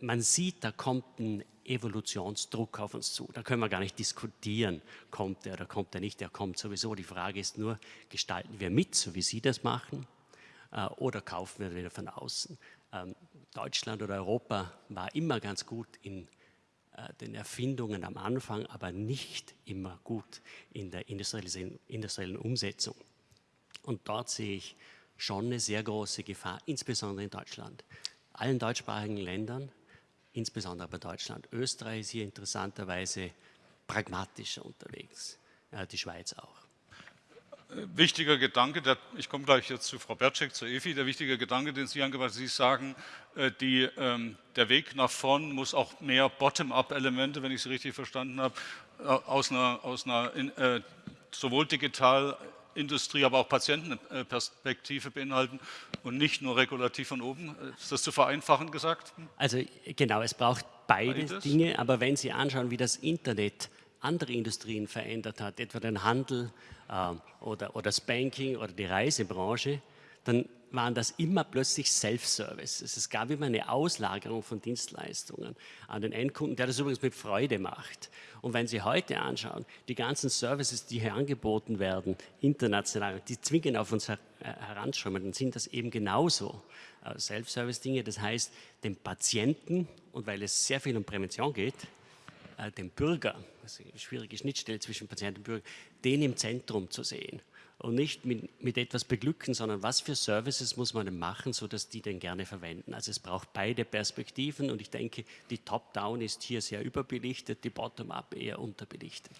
man sieht, da kommt ein Evolutionsdruck auf uns zu. Da können wir gar nicht diskutieren, kommt er oder kommt er nicht, der kommt sowieso. Die Frage ist nur, gestalten wir mit, so wie Sie das machen, äh, oder kaufen wir wieder von außen? Ähm, Deutschland oder Europa war immer ganz gut in äh, den Erfindungen am Anfang, aber nicht immer gut in der industriellen Umsetzung. Und dort sehe ich schon eine sehr große Gefahr, insbesondere in Deutschland. Allen deutschsprachigen Ländern, insbesondere bei Deutschland. Österreich ist hier interessanterweise pragmatischer unterwegs, die Schweiz auch. Wichtiger Gedanke, der, ich komme gleich jetzt zu Frau Bertschek, zur EFI, der wichtige Gedanke, den Sie angebracht haben, Sie sagen, äh, die, ähm, der Weg nach vorn muss auch mehr Bottom-up-Elemente, wenn ich Sie richtig verstanden habe, äh, aus einer, aus einer in, äh, sowohl digital Industrie, aber auch Patientenperspektive beinhalten und nicht nur regulativ von oben. Ist das zu vereinfachen gesagt? Also genau, es braucht beide Beides. Dinge, aber wenn Sie anschauen, wie das Internet andere Industrien verändert hat, etwa den Handel ähm, oder, oder das Banking oder die Reisebranche, dann waren das immer plötzlich Self-Service. Es gab immer eine Auslagerung von Dienstleistungen an den Endkunden, der das übrigens mit Freude macht. Und wenn Sie heute anschauen, die ganzen Services, die hier angeboten werden, international, die zwingen auf uns her heranschäumen, dann sind das eben genauso äh, Self-Service-Dinge. Das heißt, dem Patienten, und weil es sehr viel um Prävention geht, äh, dem Bürger, also schwierige Schnittstelle zwischen Patient und Bürger, den im Zentrum zu sehen und nicht mit, mit, etwas beglücken, sondern was für Services muss man denn machen, sodass die den gerne verwenden. Also es braucht beide Perspektiven und ich denke, die Top-Down ist hier sehr überbelichtet, die Bottom-Up eher unterbelichtet.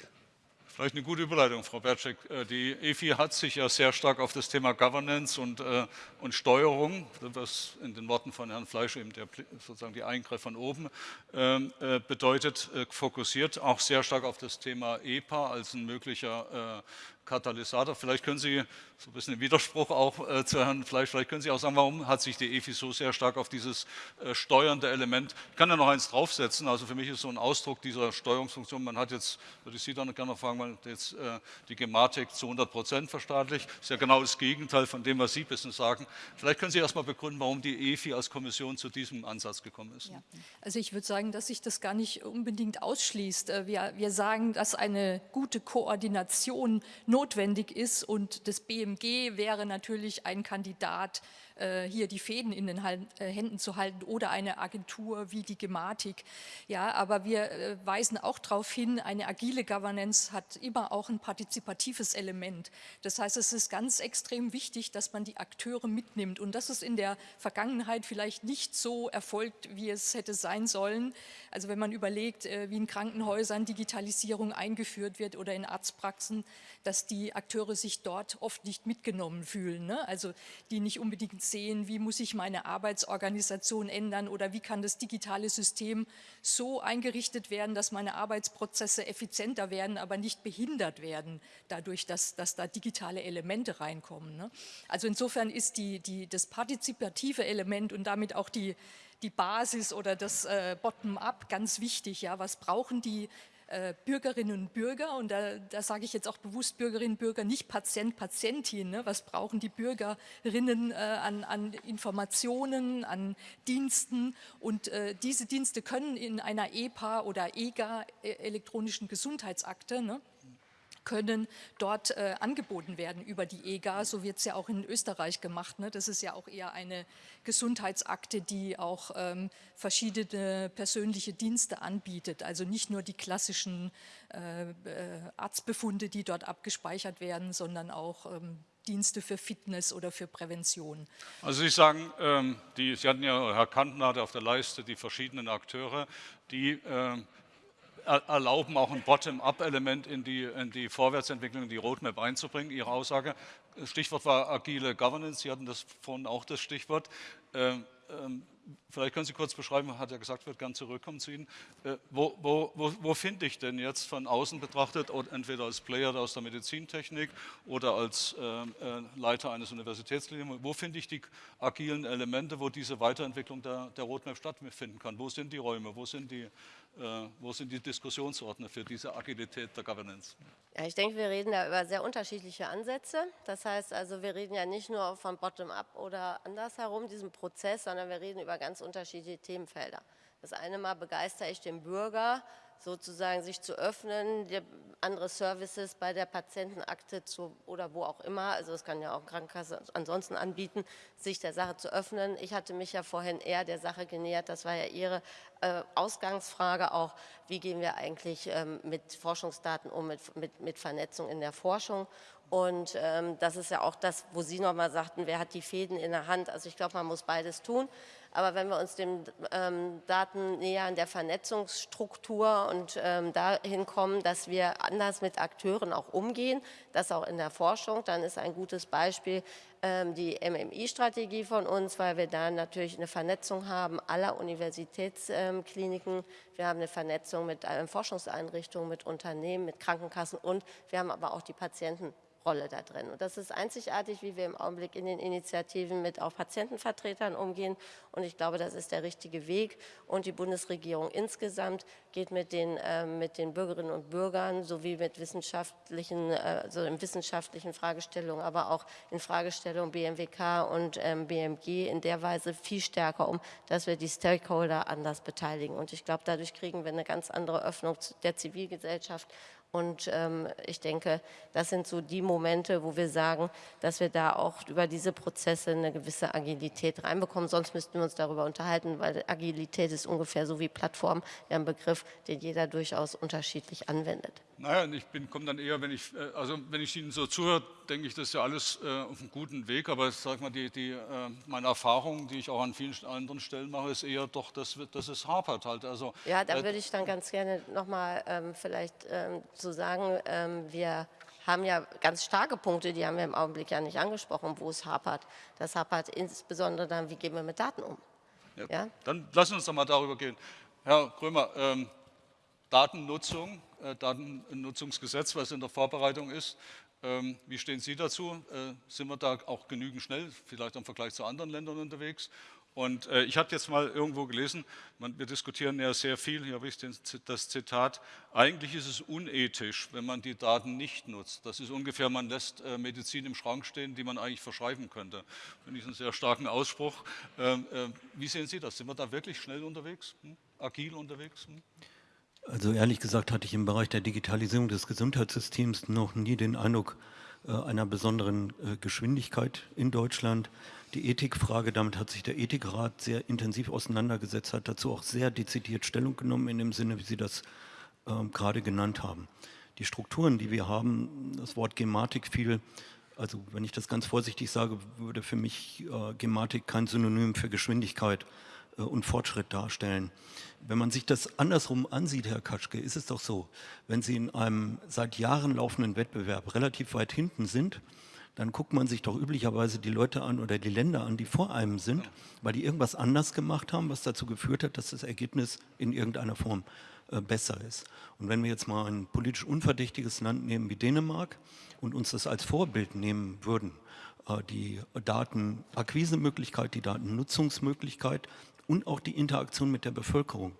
Vielleicht eine gute Überleitung, Frau Bertschek. Äh, die EFI hat sich ja sehr stark auf das Thema Governance und, äh, und Steuerung, was in den Worten von Herrn Fleisch eben der, sozusagen die Eingriff von oben ähm, äh, bedeutet, äh, fokussiert, auch sehr stark auf das Thema EPA als ein möglicher äh, Katalysator. Vielleicht können Sie, so ein bisschen im Widerspruch auch äh, zu Herrn Fleisch, vielleicht können Sie auch sagen, warum hat sich die EFI so sehr stark auf dieses äh, steuernde Element, ich kann ja noch eins draufsetzen, also für mich ist so ein Ausdruck dieser Steuerungsfunktion, man hat jetzt, würde ich Sie dann gerne noch fragen, man hat jetzt äh, die Gematik zu 100 Prozent verstaatlicht, ist ja genau das Gegenteil von dem, was Sie bisschen sagen. Vielleicht können Sie erst mal begründen, warum die EFI als Kommission zu diesem Ansatz gekommen ist. Ja. Also ich würde sagen, dass sich das gar nicht unbedingt ausschließt. Äh, wir, wir sagen, dass eine gute Koordination notwendig ist. Und das BMG wäre natürlich ein Kandidat, hier die Fäden in den äh, Händen zu halten oder eine Agentur wie die Gematik. Ja, aber wir äh, weisen auch darauf hin, eine agile Governance hat immer auch ein partizipatives Element. Das heißt, es ist ganz extrem wichtig, dass man die Akteure mitnimmt und das ist in der Vergangenheit vielleicht nicht so erfolgt, wie es hätte sein sollen. Also wenn man überlegt, wie in Krankenhäusern Digitalisierung eingeführt wird oder in Arztpraxen, dass die Akteure sich dort oft nicht mitgenommen fühlen. Ne? Also die nicht unbedingt sehen, wie muss ich meine Arbeitsorganisation ändern oder wie kann das digitale System so eingerichtet werden, dass meine Arbeitsprozesse effizienter werden, aber nicht behindert werden, dadurch, dass, dass da digitale Elemente reinkommen. Ne? Also insofern ist die, die, das partizipative Element und damit auch die, die Basis oder das äh, Bottom-up ganz wichtig. Ja? Was brauchen die äh, Bürgerinnen und Bürger, und da, da sage ich jetzt auch bewusst Bürgerinnen und Bürger, nicht Patient, Patientin, ne? was brauchen die Bürgerinnen äh, an, an, Informationen, an Diensten und äh, diese Dienste können in einer EPA oder EGA, äh, elektronischen Gesundheitsakte, ne? können dort äh, angeboten werden über die EGA. So wird es ja auch in Österreich gemacht. Ne? Das ist ja auch eher eine Gesundheitsakte, die auch ähm, verschiedene persönliche Dienste anbietet. Also nicht nur die klassischen äh, äh, Arztbefunde, die dort abgespeichert werden, sondern auch ähm, Dienste für Fitness oder für Prävention. Also Sie sagen, ähm, die, Sie hatten ja, Herr Kanten hatte auf der Leiste die verschiedenen Akteure, die ähm, erlauben, auch ein Bottom-up-Element in die, in die Vorwärtsentwicklung, in die Roadmap einzubringen. Ihre Aussage, Stichwort war agile Governance, Sie hatten das vorhin auch das Stichwort. Ähm, ähm, vielleicht können Sie kurz beschreiben, hat er gesagt, wird gern zurückkommen zu Ihnen. Äh, wo, wo, wo, wo finde ich denn jetzt von außen betrachtet, entweder als Player aus der Medizintechnik oder als äh, äh, Leiter eines Universitätsklinikum, wo finde ich die agilen Elemente, wo diese Weiterentwicklung der, der Roadmap stattfinden kann? Wo sind die Räume, wo sind die, wo sind die Diskussionsordner für diese Agilität der Governance? Ja, ich denke, wir reden da über sehr unterschiedliche Ansätze. Das heißt also, wir reden ja nicht nur von Bottom-up oder andersherum, diesem Prozess, sondern wir reden über ganz unterschiedliche Themenfelder. Das eine Mal begeistere ich den Bürger, sozusagen sich zu öffnen, andere Services bei der Patientenakte zu, oder wo auch immer, also das kann ja auch Krankenkasse ansonsten anbieten, sich der Sache zu öffnen. Ich hatte mich ja vorhin eher der Sache genähert, das war ja Ihre äh, Ausgangsfrage auch, wie gehen wir eigentlich ähm, mit Forschungsdaten um, mit, mit, mit Vernetzung in der Forschung und ähm, das ist ja auch das, wo Sie nochmal sagten, wer hat die Fäden in der Hand. Also ich glaube, man muss beides tun. Aber wenn wir uns den ähm, Daten nähern der Vernetzungsstruktur und ähm, dahin kommen, dass wir anders mit Akteuren auch umgehen, das auch in der Forschung, dann ist ein gutes Beispiel ähm, die MMI-Strategie von uns, weil wir da natürlich eine Vernetzung haben aller Universitätskliniken. Wir haben eine Vernetzung mit Forschungseinrichtungen, mit Unternehmen, mit Krankenkassen und wir haben aber auch die Patienten Rolle da drin. Und das ist einzigartig, wie wir im Augenblick in den Initiativen mit auch Patientenvertretern umgehen. Und ich glaube, das ist der richtige Weg. Und die Bundesregierung insgesamt geht mit den, äh, mit den Bürgerinnen und Bürgern sowie mit wissenschaftlichen, äh, also in wissenschaftlichen Fragestellungen, aber auch in Fragestellungen BMWK und ähm, BMG in der Weise viel stärker um, dass wir die Stakeholder anders beteiligen. Und ich glaube, dadurch kriegen wir eine ganz andere Öffnung der Zivilgesellschaft und ähm, ich denke, das sind so die Momente, wo wir sagen, dass wir da auch über diese Prozesse eine gewisse Agilität reinbekommen. Sonst müssten wir uns darüber unterhalten, weil Agilität ist ungefähr so wie Plattform, ja ein Begriff, den jeder durchaus unterschiedlich anwendet. Naja, ich komme dann eher, wenn ich, äh, also wenn ich Ihnen so zuhöre, denke ich, das ist ja alles äh, auf einem guten Weg, aber sag mal, die, die, äh, meine Erfahrung, die ich auch an vielen anderen Stellen mache, ist eher doch, dass, dass es hapert halt. Also, ja, da äh, würde ich dann ganz gerne nochmal ähm, vielleicht ähm, zu sagen, ähm, wir haben ja ganz starke Punkte, die haben wir im Augenblick ja nicht angesprochen, wo es hapert. Das hapert insbesondere dann, wie gehen wir mit Daten um. Ja, ja? Dann lassen wir uns doch mal darüber gehen. Herr Krömer, ähm, Datennutzung, äh, Datennutzungsgesetz, was in der Vorbereitung ist. Ähm, wie stehen Sie dazu? Äh, sind wir da auch genügend schnell, vielleicht im Vergleich zu anderen Ländern unterwegs? Und äh, ich habe jetzt mal irgendwo gelesen, man, wir diskutieren ja sehr viel, hier habe ich den, das Zitat, eigentlich ist es unethisch, wenn man die Daten nicht nutzt. Das ist ungefähr, man lässt äh, Medizin im Schrank stehen, die man eigentlich verschreiben könnte. Finde ich einen sehr starken Ausspruch. Ähm, äh, wie sehen Sie das? Sind wir da wirklich schnell unterwegs, hm? agil unterwegs? Hm? Also ehrlich gesagt hatte ich im Bereich der Digitalisierung des Gesundheitssystems noch nie den Eindruck einer besonderen äh, Geschwindigkeit in Deutschland. Die Ethikfrage, damit hat sich der Ethikrat sehr intensiv auseinandergesetzt, hat dazu auch sehr dezidiert Stellung genommen in dem Sinne, wie Sie das äh, gerade genannt haben. Die Strukturen, die wir haben, das Wort Gematik fiel, also wenn ich das ganz vorsichtig sage, würde für mich äh, Gematik kein Synonym für Geschwindigkeit äh, und Fortschritt darstellen. Wenn man sich das andersrum ansieht, Herr Katschke, ist es doch so, wenn Sie in einem seit Jahren laufenden Wettbewerb relativ weit hinten sind, dann guckt man sich doch üblicherweise die Leute an oder die Länder an, die vor einem sind, weil die irgendwas anders gemacht haben, was dazu geführt hat, dass das Ergebnis in irgendeiner Form äh, besser ist. Und wenn wir jetzt mal ein politisch unverdächtiges Land nehmen wie Dänemark und uns das als Vorbild nehmen würden, äh, die Datenakquisemöglichkeit, die Datennutzungsmöglichkeit und auch die Interaktion mit der Bevölkerung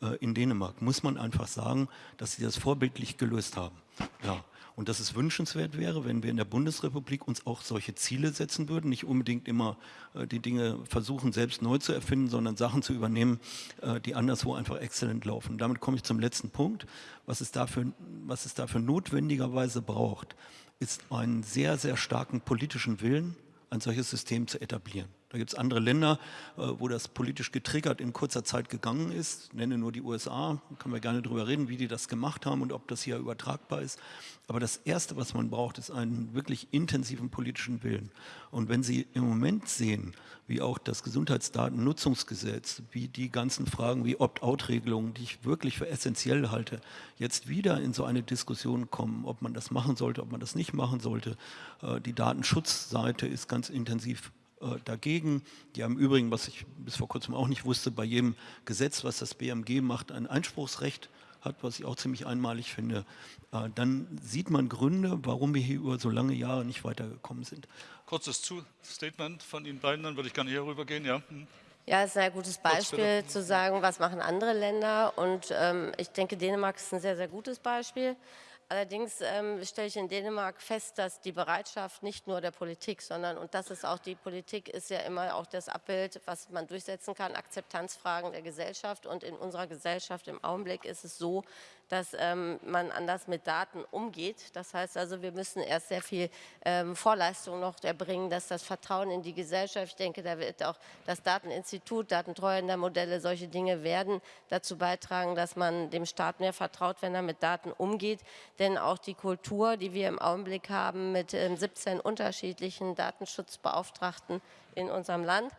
äh, in Dänemark, muss man einfach sagen, dass sie das vorbildlich gelöst haben. Ja. Und dass es wünschenswert wäre, wenn wir in der Bundesrepublik uns auch solche Ziele setzen würden, nicht unbedingt immer äh, die Dinge versuchen, selbst neu zu erfinden, sondern Sachen zu übernehmen, äh, die anderswo einfach exzellent laufen. Damit komme ich zum letzten Punkt. Was es dafür, was es dafür notwendigerweise braucht, ist einen sehr, sehr starken politischen Willen, ein solches System zu etablieren. Da gibt es andere Länder, äh, wo das politisch getriggert in kurzer Zeit gegangen ist. Ich nenne nur die USA, da können wir gerne darüber reden, wie die das gemacht haben und ob das hier übertragbar ist. Aber das Erste, was man braucht, ist einen wirklich intensiven politischen Willen. Und wenn Sie im Moment sehen, wie auch das Gesundheitsdatennutzungsgesetz, wie die ganzen Fragen wie Opt-out-Regelungen, die ich wirklich für essentiell halte, jetzt wieder in so eine Diskussion kommen, ob man das machen sollte, ob man das nicht machen sollte. Äh, die Datenschutzseite ist ganz intensiv dagegen. Die haben im Übrigen, was ich bis vor kurzem auch nicht wusste, bei jedem Gesetz, was das BMG macht, ein Einspruchsrecht hat, was ich auch ziemlich einmalig finde, äh, dann sieht man Gründe, warum wir hier über so lange Jahre nicht weitergekommen sind. Kurzes Statement von Ihnen beiden, dann würde ich gerne hier rübergehen. Ja. Hm. Ja, es ist ein gutes Beispiel zu sagen, was machen andere Länder. Und ähm, ich denke, Dänemark ist ein sehr, sehr gutes Beispiel. Allerdings ähm, stelle ich in Dänemark fest, dass die Bereitschaft nicht nur der Politik, sondern, und das ist auch die Politik, ist ja immer auch das Abbild, was man durchsetzen kann, Akzeptanzfragen der Gesellschaft. Und in unserer Gesellschaft im Augenblick ist es so, dass ähm, man anders mit Daten umgeht. Das heißt also, wir müssen erst sehr viel ähm, Vorleistung noch erbringen, dass das Vertrauen in die Gesellschaft, ich denke, da wird auch das Dateninstitut, Datentreuhändermodelle, solche Dinge werden dazu beitragen, dass man dem Staat mehr vertraut, wenn er mit Daten umgeht. Denn auch die Kultur, die wir im Augenblick haben mit ähm, 17 unterschiedlichen Datenschutzbeauftragten in unserem Land,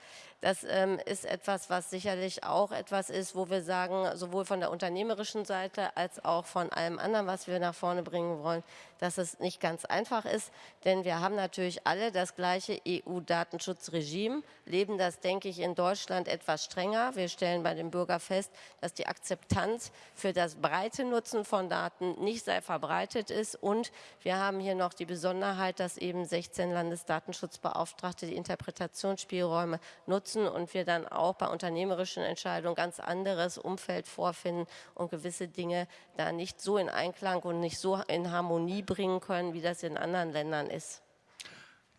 Das ähm, ist etwas, was sicherlich auch etwas ist, wo wir sagen, sowohl von der unternehmerischen Seite als auch von allem anderen, was wir nach vorne bringen wollen, dass es nicht ganz einfach ist, denn wir haben natürlich alle das gleiche EU-Datenschutzregime, leben das, denke ich, in Deutschland etwas strenger. Wir stellen bei dem Bürger fest, dass die Akzeptanz für das breite Nutzen von Daten nicht sehr verbreitet ist und wir haben hier noch die Besonderheit, dass eben 16 Landesdatenschutzbeauftragte die Interpretationsspielräume nutzen und wir dann auch bei unternehmerischen Entscheidungen ganz anderes Umfeld vorfinden und gewisse Dinge da nicht so in Einklang und nicht so in Harmonie bringen können, wie das in anderen Ländern ist.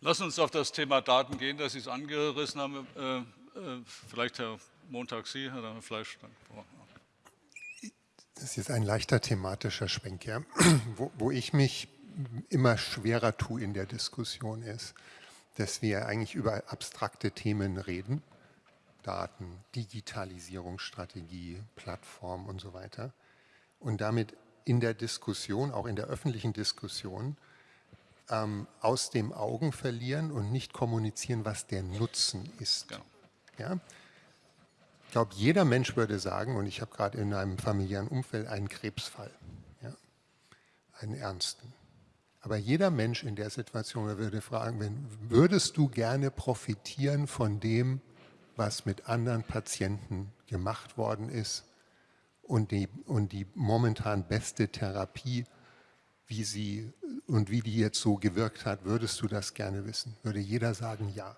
Lass uns auf das Thema Daten gehen, das Sie es angerissen haben. Äh, äh, vielleicht Herr Montag Sie, Herr Fleisch. Das ist jetzt ein leichter thematischer Schwenk, ja. *clears throat* wo, wo ich mich immer schwerer tue in der Diskussion ist, dass wir eigentlich über abstrakte Themen reden, Daten, Digitalisierungsstrategie, Plattform und so weiter, und damit in der Diskussion, auch in der öffentlichen Diskussion, ähm, aus dem Augen verlieren und nicht kommunizieren, was der Nutzen ist. Genau. Ja? Ich glaube, jeder Mensch würde sagen, und ich habe gerade in einem familiären Umfeld einen Krebsfall, ja? einen ernsten. Aber jeder Mensch in der Situation würde fragen, wenn, würdest du gerne profitieren von dem, was mit anderen Patienten gemacht worden ist und die, und die momentan beste Therapie, wie sie und wie die jetzt so gewirkt hat, würdest du das gerne wissen? Würde jeder sagen, ja.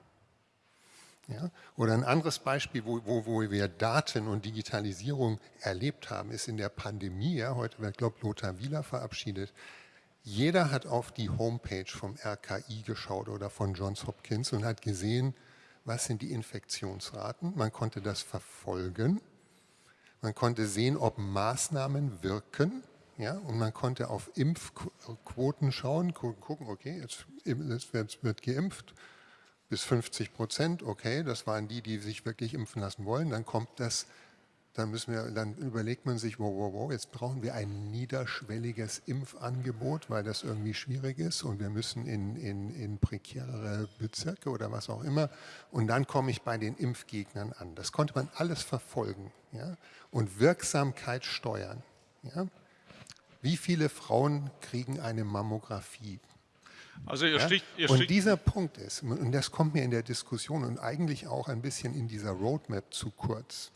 ja? Oder ein anderes Beispiel, wo, wo, wo wir Daten und Digitalisierung erlebt haben, ist in der Pandemie. Ja? Heute wird, glaube ich, Lothar Wieler verabschiedet. Jeder hat auf die Homepage vom RKI geschaut oder von Johns Hopkins und hat gesehen, was sind die Infektionsraten. Man konnte das verfolgen. Man konnte sehen, ob Maßnahmen wirken. Ja, und man konnte auf Impfquoten schauen, gucken, okay, jetzt, jetzt wird, wird geimpft, bis 50 Prozent, okay, das waren die, die sich wirklich impfen lassen wollen. Dann kommt das dann, müssen wir, dann überlegt man sich, wow, wow, wow, jetzt brauchen wir ein niederschwelliges Impfangebot, weil das irgendwie schwierig ist und wir müssen in, in, in prekärere Bezirke oder was auch immer. Und dann komme ich bei den Impfgegnern an. Das konnte man alles verfolgen ja? und Wirksamkeit steuern. Ja? Wie viele Frauen kriegen eine Mammographie? Also ihr ja? ihr und dieser Punkt ist, und das kommt mir in der Diskussion und eigentlich auch ein bisschen in dieser Roadmap zu kurz,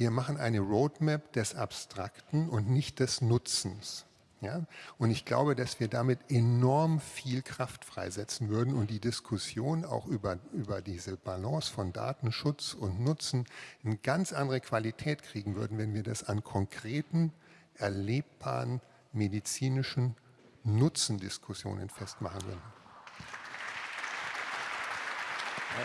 wir machen eine Roadmap des Abstrakten und nicht des Nutzens. Ja? Und ich glaube, dass wir damit enorm viel Kraft freisetzen würden und die Diskussion auch über, über diese Balance von Datenschutz und Nutzen eine ganz andere Qualität kriegen würden, wenn wir das an konkreten, erlebbaren medizinischen Nutzendiskussionen festmachen würden. Ja.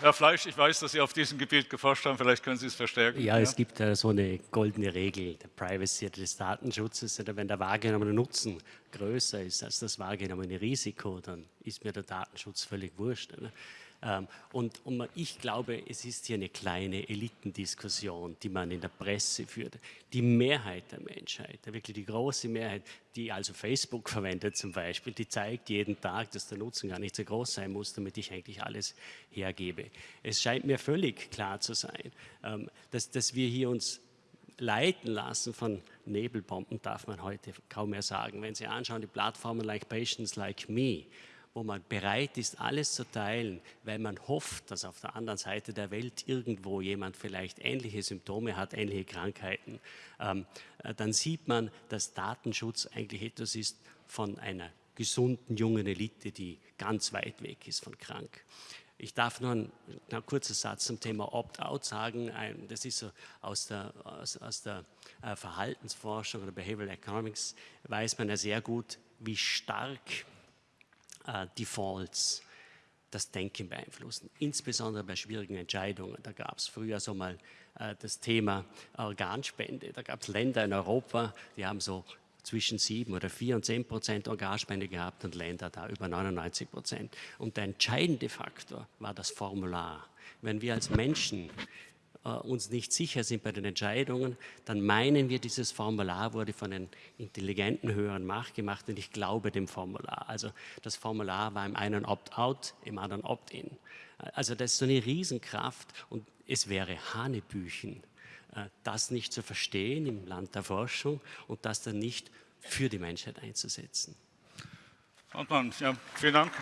Herr Fleisch, ich weiß, dass Sie auf diesem Gebiet geforscht haben, vielleicht können Sie es verstärken. Ja, ja? es gibt äh, so eine goldene Regel der Privacy, des Datenschutzes. Wenn der wahrgenommene Nutzen größer ist als das wahrgenommene Risiko, dann ist mir der Datenschutz völlig wurscht. Ne? Ähm, und, ich glaube, es ist hier eine kleine Elitendiskussion, die man in der Presse führt. Die Mehrheit der Menschheit, wirklich die große Mehrheit, die also Facebook verwendet zum Beispiel, die zeigt jeden Tag, dass der Nutzen gar nicht so groß sein muss, damit ich eigentlich alles hergebe. Es scheint mir völlig klar zu sein, ähm, dass, dass wir hier uns leiten lassen von Nebelbomben, darf man heute kaum mehr sagen. Wenn Sie anschauen, die Plattformen like Patients Like Me, wo man bereit ist, alles zu teilen, weil man hofft, dass auf der anderen Seite der Welt irgendwo jemand vielleicht ähnliche Symptome hat, ähnliche Krankheiten, ähm, äh, dann sieht man, dass Datenschutz eigentlich etwas ist von einer gesunden jungen Elite, die ganz weit weg ist von krank. Ich darf nur einen, einen kurzen Satz zum Thema Opt-out sagen. Das ist so aus der, aus, aus der äh, Verhaltensforschung oder Behavioral Economics, weiß man ja sehr gut, wie stark Defaults das Denken beeinflussen, insbesondere bei schwierigen Entscheidungen. Da gab es früher so mal äh, das Thema Organspende. Da gab es Länder in Europa, die haben so zwischen 7 oder 4 und 10 Prozent Organspende gehabt und Länder da über 99 Prozent. Und der entscheidende Faktor war das Formular. Wenn wir als Menschen äh, uns nicht sicher sind bei den Entscheidungen, dann meinen wir, dieses Formular wurde von den intelligenten höheren Macht gemacht und ich glaube dem Formular. Also das Formular war im einen Opt-out, im anderen Opt-in. Also das ist so eine Riesenkraft und es wäre Hanebüchen, äh, das nicht zu verstehen im Land der Forschung und das dann nicht für die Menschheit einzusetzen. Hartmann, ja, vielen Dank.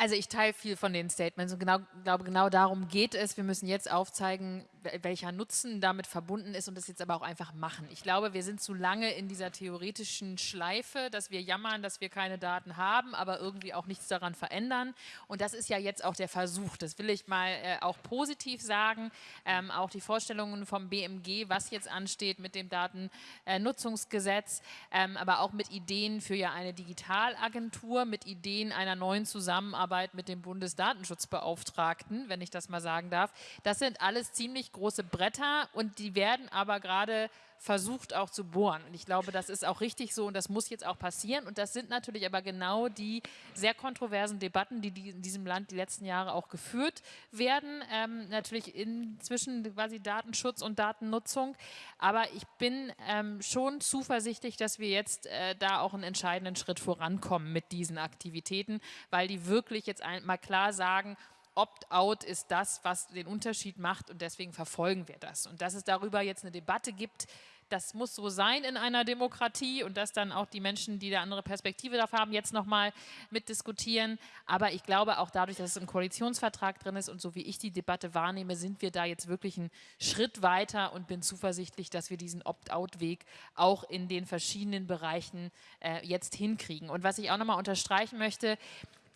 Also ich teile viel von den Statements und genau, glaube, genau darum geht es. Wir müssen jetzt aufzeigen, welcher Nutzen damit verbunden ist und das jetzt aber auch einfach machen. Ich glaube, wir sind zu lange in dieser theoretischen Schleife, dass wir jammern, dass wir keine Daten haben, aber irgendwie auch nichts daran verändern. Und das ist ja jetzt auch der Versuch. Das will ich mal äh, auch positiv sagen. Ähm, auch die Vorstellungen vom BMG, was jetzt ansteht mit dem Datennutzungsgesetz, äh, ähm, aber auch mit Ideen für ja eine Digitalagentur, mit Ideen einer neuen Zusammenarbeit mit dem Bundesdatenschutzbeauftragten, wenn ich das mal sagen darf. Das sind alles ziemlich große Bretter und die werden aber gerade versucht auch zu bohren. Und ich glaube, das ist auch richtig so und das muss jetzt auch passieren. Und das sind natürlich aber genau die sehr kontroversen Debatten, die, die in diesem Land die letzten Jahre auch geführt werden. Ähm, natürlich inzwischen quasi Datenschutz und Datennutzung. Aber ich bin ähm, schon zuversichtlich, dass wir jetzt äh, da auch einen entscheidenden Schritt vorankommen mit diesen Aktivitäten, weil die wirklich jetzt einmal klar sagen, Opt-out ist das, was den Unterschied macht und deswegen verfolgen wir das. Und dass es darüber jetzt eine Debatte gibt, das muss so sein in einer Demokratie und dass dann auch die Menschen, die da andere Perspektive darauf haben, jetzt nochmal mitdiskutieren. Aber ich glaube auch dadurch, dass es im Koalitionsvertrag drin ist und so wie ich die Debatte wahrnehme, sind wir da jetzt wirklich einen Schritt weiter und bin zuversichtlich, dass wir diesen Opt-out-Weg auch in den verschiedenen Bereichen äh, jetzt hinkriegen. Und was ich auch nochmal unterstreichen möchte,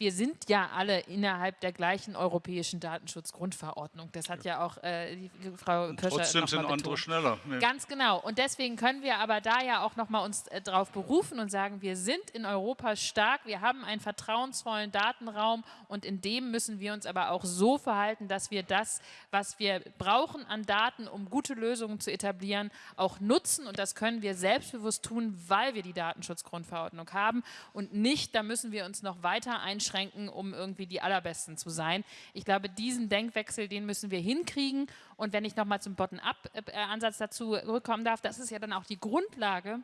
wir sind ja alle innerhalb der gleichen europäischen Datenschutzgrundverordnung. Das hat ja auch äh, die Frau Köscher Trotzdem sind andere schneller. Nee. Ganz genau. Und deswegen können wir aber da ja auch nochmal uns äh, darauf berufen und sagen, wir sind in Europa stark, wir haben einen vertrauensvollen Datenraum und in dem müssen wir uns aber auch so verhalten, dass wir das, was wir brauchen an Daten, um gute Lösungen zu etablieren, auch nutzen. Und das können wir selbstbewusst tun, weil wir die Datenschutzgrundverordnung haben und nicht, da müssen wir uns noch weiter einschränken einschränken, um irgendwie die Allerbesten zu sein. Ich glaube, diesen Denkwechsel, den müssen wir hinkriegen. Und wenn ich nochmal zum Bottom-up-Ansatz dazu rückkommen darf, das ist ja dann auch die Grundlage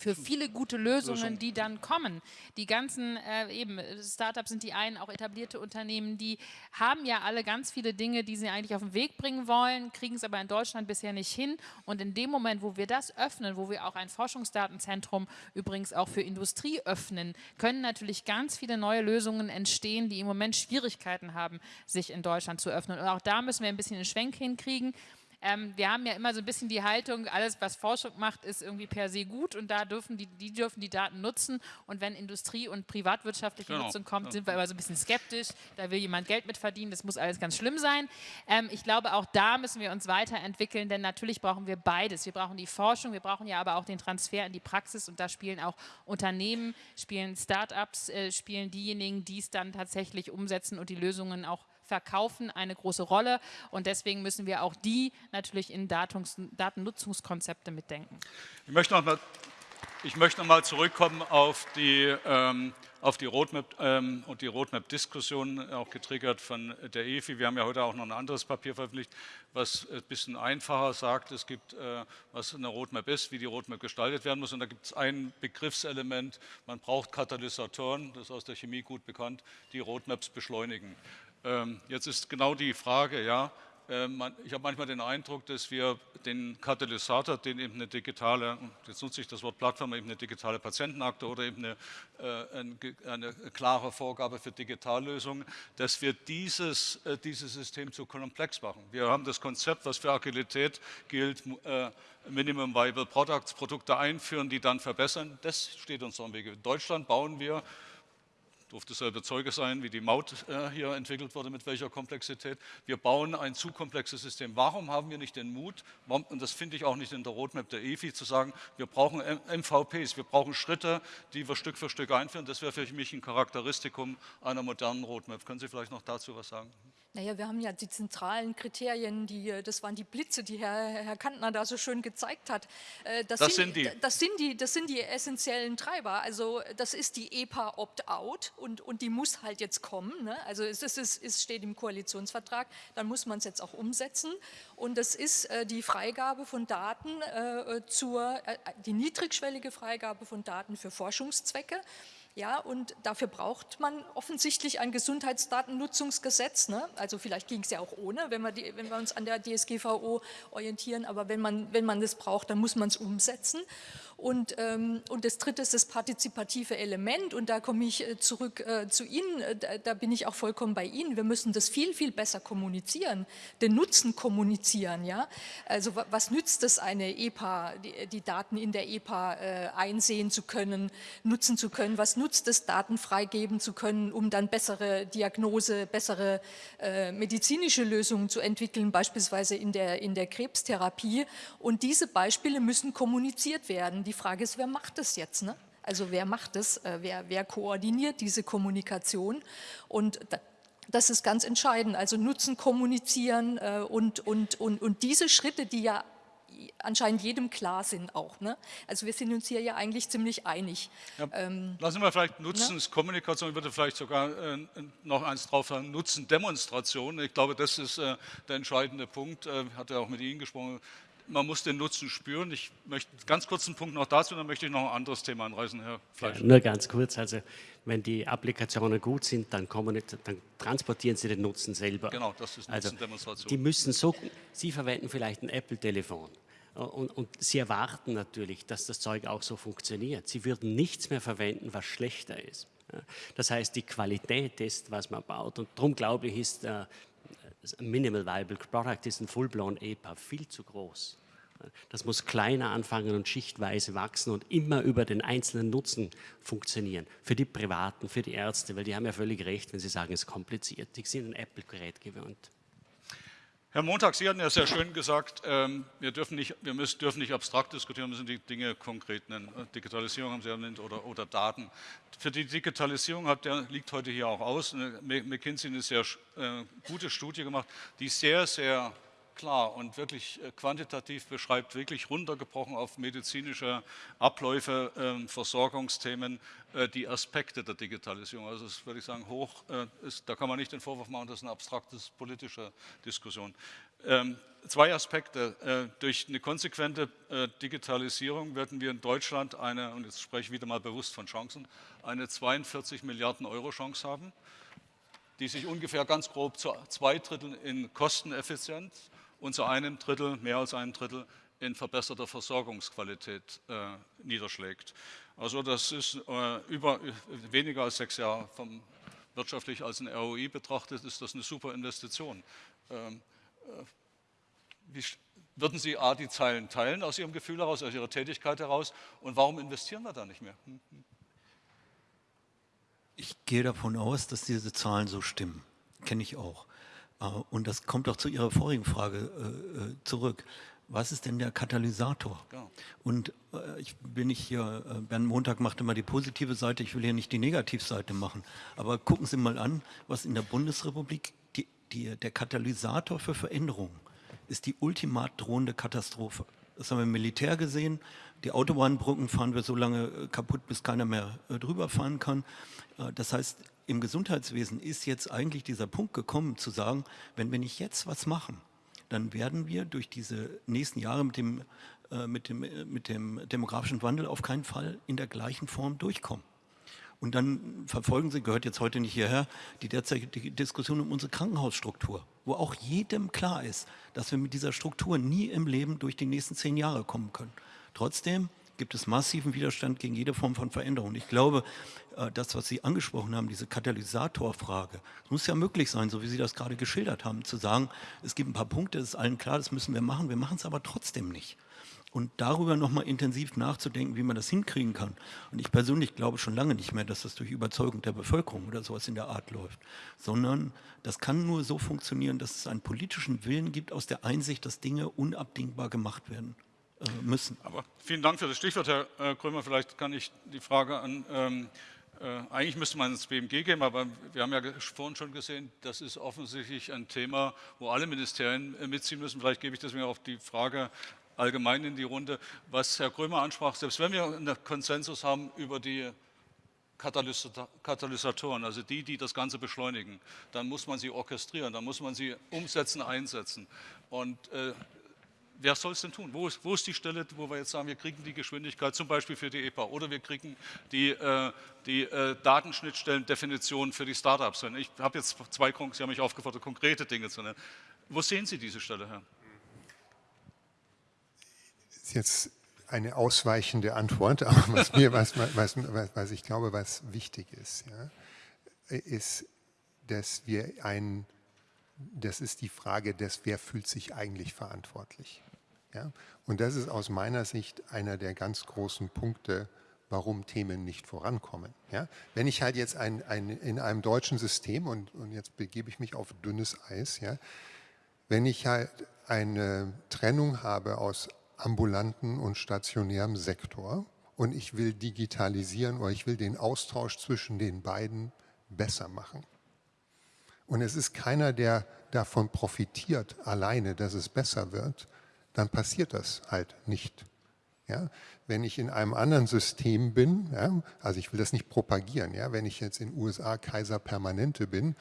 für viele gute Lösungen, die dann kommen. Die ganzen, äh, eben, Startups sind die einen, auch etablierte Unternehmen, die haben ja alle ganz viele Dinge, die sie eigentlich auf den Weg bringen wollen, kriegen es aber in Deutschland bisher nicht hin. Und in dem Moment, wo wir das öffnen, wo wir auch ein Forschungsdatenzentrum übrigens auch für Industrie öffnen, können natürlich ganz viele neue Lösungen entstehen, die im Moment Schwierigkeiten haben, sich in Deutschland zu öffnen. Und auch da müssen wir ein bisschen einen Schwenk hinkriegen. Ähm, wir haben ja immer so ein bisschen die Haltung, alles was Forschung macht, ist irgendwie per se gut und da dürfen die, die dürfen die Daten nutzen und wenn Industrie- und privatwirtschaftliche genau. Nutzung kommt, sind wir immer so ein bisschen skeptisch, da will jemand Geld mit verdienen, das muss alles ganz schlimm sein. Ähm, ich glaube, auch da müssen wir uns weiterentwickeln, denn natürlich brauchen wir beides. Wir brauchen die Forschung, wir brauchen ja aber auch den Transfer in die Praxis und da spielen auch Unternehmen, spielen Start-ups, äh, spielen diejenigen, die es dann tatsächlich umsetzen und die Lösungen auch Verkaufen eine große Rolle und deswegen müssen wir auch die natürlich in Datungs Datennutzungskonzepte mitdenken. Ich möchte noch mal, ich möchte noch mal zurückkommen auf die, ähm, auf die Roadmap ähm, und die Roadmap-Diskussion, auch getriggert von der EFI. Wir haben ja heute auch noch ein anderes Papier veröffentlicht, was ein bisschen einfacher sagt, es gibt, äh, was eine Roadmap ist, wie die Roadmap gestaltet werden muss. Und da gibt es ein Begriffselement, man braucht Katalysatoren, das ist aus der Chemie gut bekannt, die Roadmaps beschleunigen. Ähm, jetzt ist genau die Frage, ja, ähm, ich habe manchmal den Eindruck, dass wir den Katalysator, den eben eine digitale, jetzt nutze ich das Wort Plattform, eben eine digitale Patientenakte oder eben eine, äh, eine klare Vorgabe für Digitallösungen, dass wir dieses, äh, dieses System zu komplex machen. Wir haben das Konzept, was für Agilität gilt, äh, Minimum Viable Products, Produkte einführen, die dann verbessern. Das steht uns am Wege. In Deutschland bauen wir durfte selber Zeuge sein, wie die Maut äh, hier entwickelt wurde, mit welcher Komplexität. Wir bauen ein zu komplexes System. Warum haben wir nicht den Mut, und das finde ich auch nicht in der Roadmap der EFI, zu sagen, wir brauchen MVPs, wir brauchen Schritte, die wir Stück für Stück einführen. Das wäre für mich ein Charakteristikum einer modernen Roadmap. Können Sie vielleicht noch dazu was sagen? Naja, wir haben ja die zentralen Kriterien, die, äh, das waren die Blitze, die Herr, Herr Kantner da so schön gezeigt hat. Äh, das, das sind, sind, die. Das sind die. Das sind die essentiellen Treiber. Also das ist die EPA Opt-out und, und die muss halt jetzt kommen. Ne? Also es, ist, es steht im Koalitionsvertrag, dann muss man es jetzt auch umsetzen. Und das ist äh, die Freigabe von Daten zur, die niedrigschwellige Freigabe von Daten für Forschungszwecke. Ja, und dafür braucht man offensichtlich ein Gesundheitsdatennutzungsgesetz. Ne? Also vielleicht ging es ja auch ohne, wenn wir, die, wenn wir uns an der DSGVO orientieren. Aber wenn man, wenn man das braucht, dann muss man es umsetzen. Und, ähm, und das dritte ist das partizipative Element und da komme ich äh, zurück äh, zu Ihnen, äh, da, da, bin ich auch vollkommen bei Ihnen. Wir müssen das viel, viel besser kommunizieren, den Nutzen kommunizieren. Ja? Also was nützt es eine EPA, die, die Daten in der EPA äh, einsehen zu können, nutzen zu können, was nutzt es, Daten freigeben zu können, um dann bessere Diagnose, bessere äh, medizinische Lösungen zu entwickeln, beispielsweise in der, in der Krebstherapie und diese Beispiele müssen kommuniziert werden. Die Frage ist, wer macht das jetzt? Ne? Also wer macht es? Äh, wer, wer koordiniert diese Kommunikation? Und das ist ganz entscheidend. Also Nutzen kommunizieren äh, und, und, und, und diese Schritte, die ja anscheinend jedem klar sind auch. Ne? Also wir sind uns hier ja eigentlich ziemlich einig. Ja, ähm, lassen wir vielleicht Nutzenskommunikation, ne? ich würde vielleicht sogar äh, noch eins drauf sagen, Nutzendemonstration. Ich glaube, das ist äh, der entscheidende Punkt. Äh, hat er auch mit Ihnen gesprochen man muss den Nutzen spüren. Ich möchte ganz kurz einen Punkt noch dazu, dann möchte ich noch ein anderes Thema anreißen, Herr Fleisch. Ja, nur ganz kurz, also wenn die Applikationen gut sind, dann, nicht, dann, transportieren sie den Nutzen selber. Genau, das ist also, Die müssen so, Sie verwenden vielleicht ein Apple-Telefon. Und, und, Sie erwarten natürlich, dass das Zeug auch so funktioniert. Sie würden nichts mehr verwenden, was schlechter ist. Das heißt, die Qualität ist, was man baut. Und darum glaube ich, ist äh, Minimal Viable Product ist ein Full-Blown EPA viel zu groß. Das muss kleiner anfangen und schichtweise wachsen und immer über den einzelnen Nutzen funktionieren. Für die Privaten, für die Ärzte, weil die haben ja völlig recht, wenn sie sagen, es ist kompliziert. Die sind ein Apple-Gerät gewöhnt. Herr Montag, Sie hatten ja sehr schön gesagt, ähm, wir, dürfen nicht, wir müssen, dürfen nicht abstrakt diskutieren, müssen die Dinge konkret nennen. Digitalisierung haben Sie erwähnt oder, oder Daten. Für die Digitalisierung hat der, liegt heute hier auch aus. McKinsey hat eine sehr äh, gute Studie gemacht, die sehr, sehr klar und wirklich äh, quantitativ beschreibt, wirklich runtergebrochen auf medizinische Abläufe, ähm, Versorgungsthemen, äh, die Aspekte der Digitalisierung. Also das würde ich sagen, hoch äh, ist, da kann man nicht den Vorwurf machen, das ist eine abstrakte politische Diskussion. Ähm, zwei Aspekte. durch eine konsequente Digitalisierung werden wir in Deutschland eine, und jetzt spreche ich wieder mal bewusst von Chancen, eine 42 Milliarden Euro Chance haben die sich ungefähr ganz grob zu zwei Dritteln in Kosteneffizienz und zu einem Drittel, mehr als einem Drittel, in verbesserter Versorgungsqualität äh, niederschlägt. Also das ist äh, über, weniger als sechs Jahre vom, wirtschaftlich als ein ROI betrachtet, ist das eine super Investition. Ähm, äh, wie, würden Sie A, die Zeilen teilen aus Ihrem Gefühl heraus, aus Ihrer Tätigkeit heraus und warum investieren wir da nicht mehr? Hm, hm. Ich gehe davon aus, dass diese Zahlen so stimmen. Kenne ich auch. Äh, und das kommt auch zu Ihrer vorigen Frage äh, äh, zurück. Was ist denn der Katalysator? Genau. Und ich bin nicht hier, Bernd Montag macht immer die positive Seite, ich will hier nicht die Negativseite machen. Aber gucken Sie mal an, was in der Bundesrepublik die, die, der Katalysator für Veränderungen ist die ultimat drohende Katastrophe. Das haben wir im Militär gesehen. Die Autobahnbrücken fahren wir so lange kaputt, bis keiner mehr drüber fahren kann. Das heißt, im Gesundheitswesen ist jetzt eigentlich dieser Punkt gekommen, zu sagen, wenn wir nicht jetzt was machen, dann werden wir durch diese nächsten Jahre mit dem, äh, mit dem, äh, mit dem demografischen Wandel auf keinen Fall in der gleichen Form durchkommen. Und dann verfolgen Sie, gehört jetzt heute nicht hierher, die derzeitige Diskussion um unsere Krankenhausstruktur, wo auch jedem klar ist, dass wir mit dieser Struktur nie im Leben durch die nächsten zehn Jahre kommen können. Trotzdem gibt es massiven Widerstand gegen jede Form von Veränderung. Ich glaube, äh, das, was Sie angesprochen haben, diese Katalysatorfrage, muss ja möglich sein, so wie Sie das gerade geschildert haben, zu sagen, es gibt ein paar Punkte, es ist allen klar, das müssen wir machen, wir machen es aber trotzdem nicht. Und darüber nochmal intensiv nachzudenken, wie man das hinkriegen kann. Und ich persönlich glaube schon lange nicht mehr, dass das durch Überzeugung der Bevölkerung oder sowas in der Art läuft, sondern das kann nur so funktionieren, dass es einen politischen Willen gibt aus der Einsicht, dass Dinge unabdingbar gemacht werden. Äh, müssen. Aber vielen Dank für das Stichwort, Herr äh, Krömer. Vielleicht kann ich die Frage an, ähm, äh, eigentlich müsste man ins BMG gehen, aber wir haben ja vorhin schon gesehen, das ist offensichtlich ein Thema, wo alle Ministerien äh, mitziehen müssen. Vielleicht gebe ich deswegen auch die Frage allgemein in die Runde, was Herr Krömer ansprach. Selbst wenn wir einen Konsensus haben über die Katalysatoren, also die, die das Ganze beschleunigen, dann muss man sie orchestrieren, dann muss man sie umsetzen, einsetzen. Und äh, wer soll es denn tun? Wo ist, wo ist, die Stelle, wo wir jetzt sagen, wir kriegen die Geschwindigkeit zum Beispiel für die EPA oder wir kriegen die, äh, die äh, Datenschnittstellendefinition für die Startups. Ich habe jetzt zwei, Sie haben mich aufgefordert, konkrete Dinge zu nennen. Wo sehen Sie diese Stelle, Herr? Das ist jetzt eine ausweichende Antwort, aber was, mir, *laughs* was, was, was ich glaube, was wichtig ist, ja, ist, dass wir ein, das ist die Frage des, wer fühlt sich eigentlich verantwortlich. Ja? Und das ist aus meiner Sicht einer der ganz großen Punkte, warum Themen nicht vorankommen. Ja? Wenn ich halt jetzt ein, ein, in einem deutschen System, und, und jetzt begebe ich mich auf dünnes Eis, ja, wenn ich halt eine Trennung habe aus ambulanten und stationärem Sektor und ich will digitalisieren oder ich will den Austausch zwischen den beiden besser machen. Und es ist keiner, der davon profitiert alleine, dass es besser wird, dann passiert das halt nicht. Ja? Wenn ich in einem anderen System bin, ja, also ich will das nicht propagieren, ja, wenn ich jetzt in den USA Kaiser Permanente bin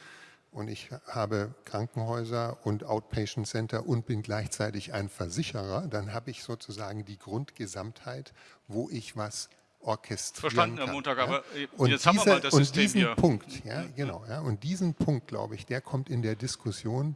und ich habe Krankenhäuser und Outpatient Center und bin gleichzeitig ein Versicherer, dann habe ich sozusagen die Grundgesamtheit, wo ich was orchestrieren Verstanden, kann. Herr Montag, aber äh, und jetzt diese, haben wir mal das und System diesen hier. Punkt, ja, genau, ja, und diesen Punkt, glaube ich, der kommt in der Diskussion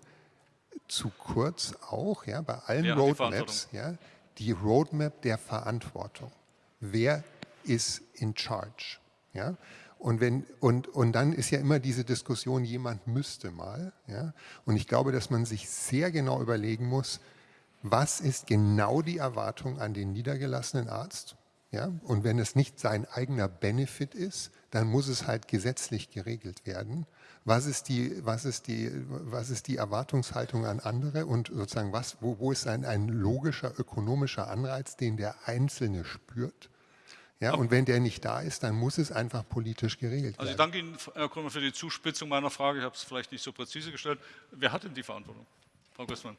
zu kurz auch, ja, bei allen ja, Roadmaps, ja, die Roadmap der Verantwortung. Wer ist in charge? Ja? Und, wenn, und, und dann ist ja immer diese Diskussion, jemand müsste mal. Ja? Und ich glaube, dass man sich sehr genau überlegen muss, was ist genau die Erwartung an den niedergelassenen Arzt? Ja? Und wenn es nicht sein eigener Benefit ist, dann muss es halt gesetzlich geregelt werden. Was ist die, was ist die, was ist die Erwartungshaltung an andere und sozusagen was, wo, wo ist ein, ein logischer ökonomischer Anreiz, den der Einzelne spürt? Ja, und wenn der nicht da ist, dann muss es einfach politisch geregelt werden. Also ich danke Ihnen, Herr Krümmer, für die Zuspitzung meiner Frage. Ich habe es vielleicht nicht so präzise gestellt. Wer hat denn die Verantwortung? Frau Gößmann.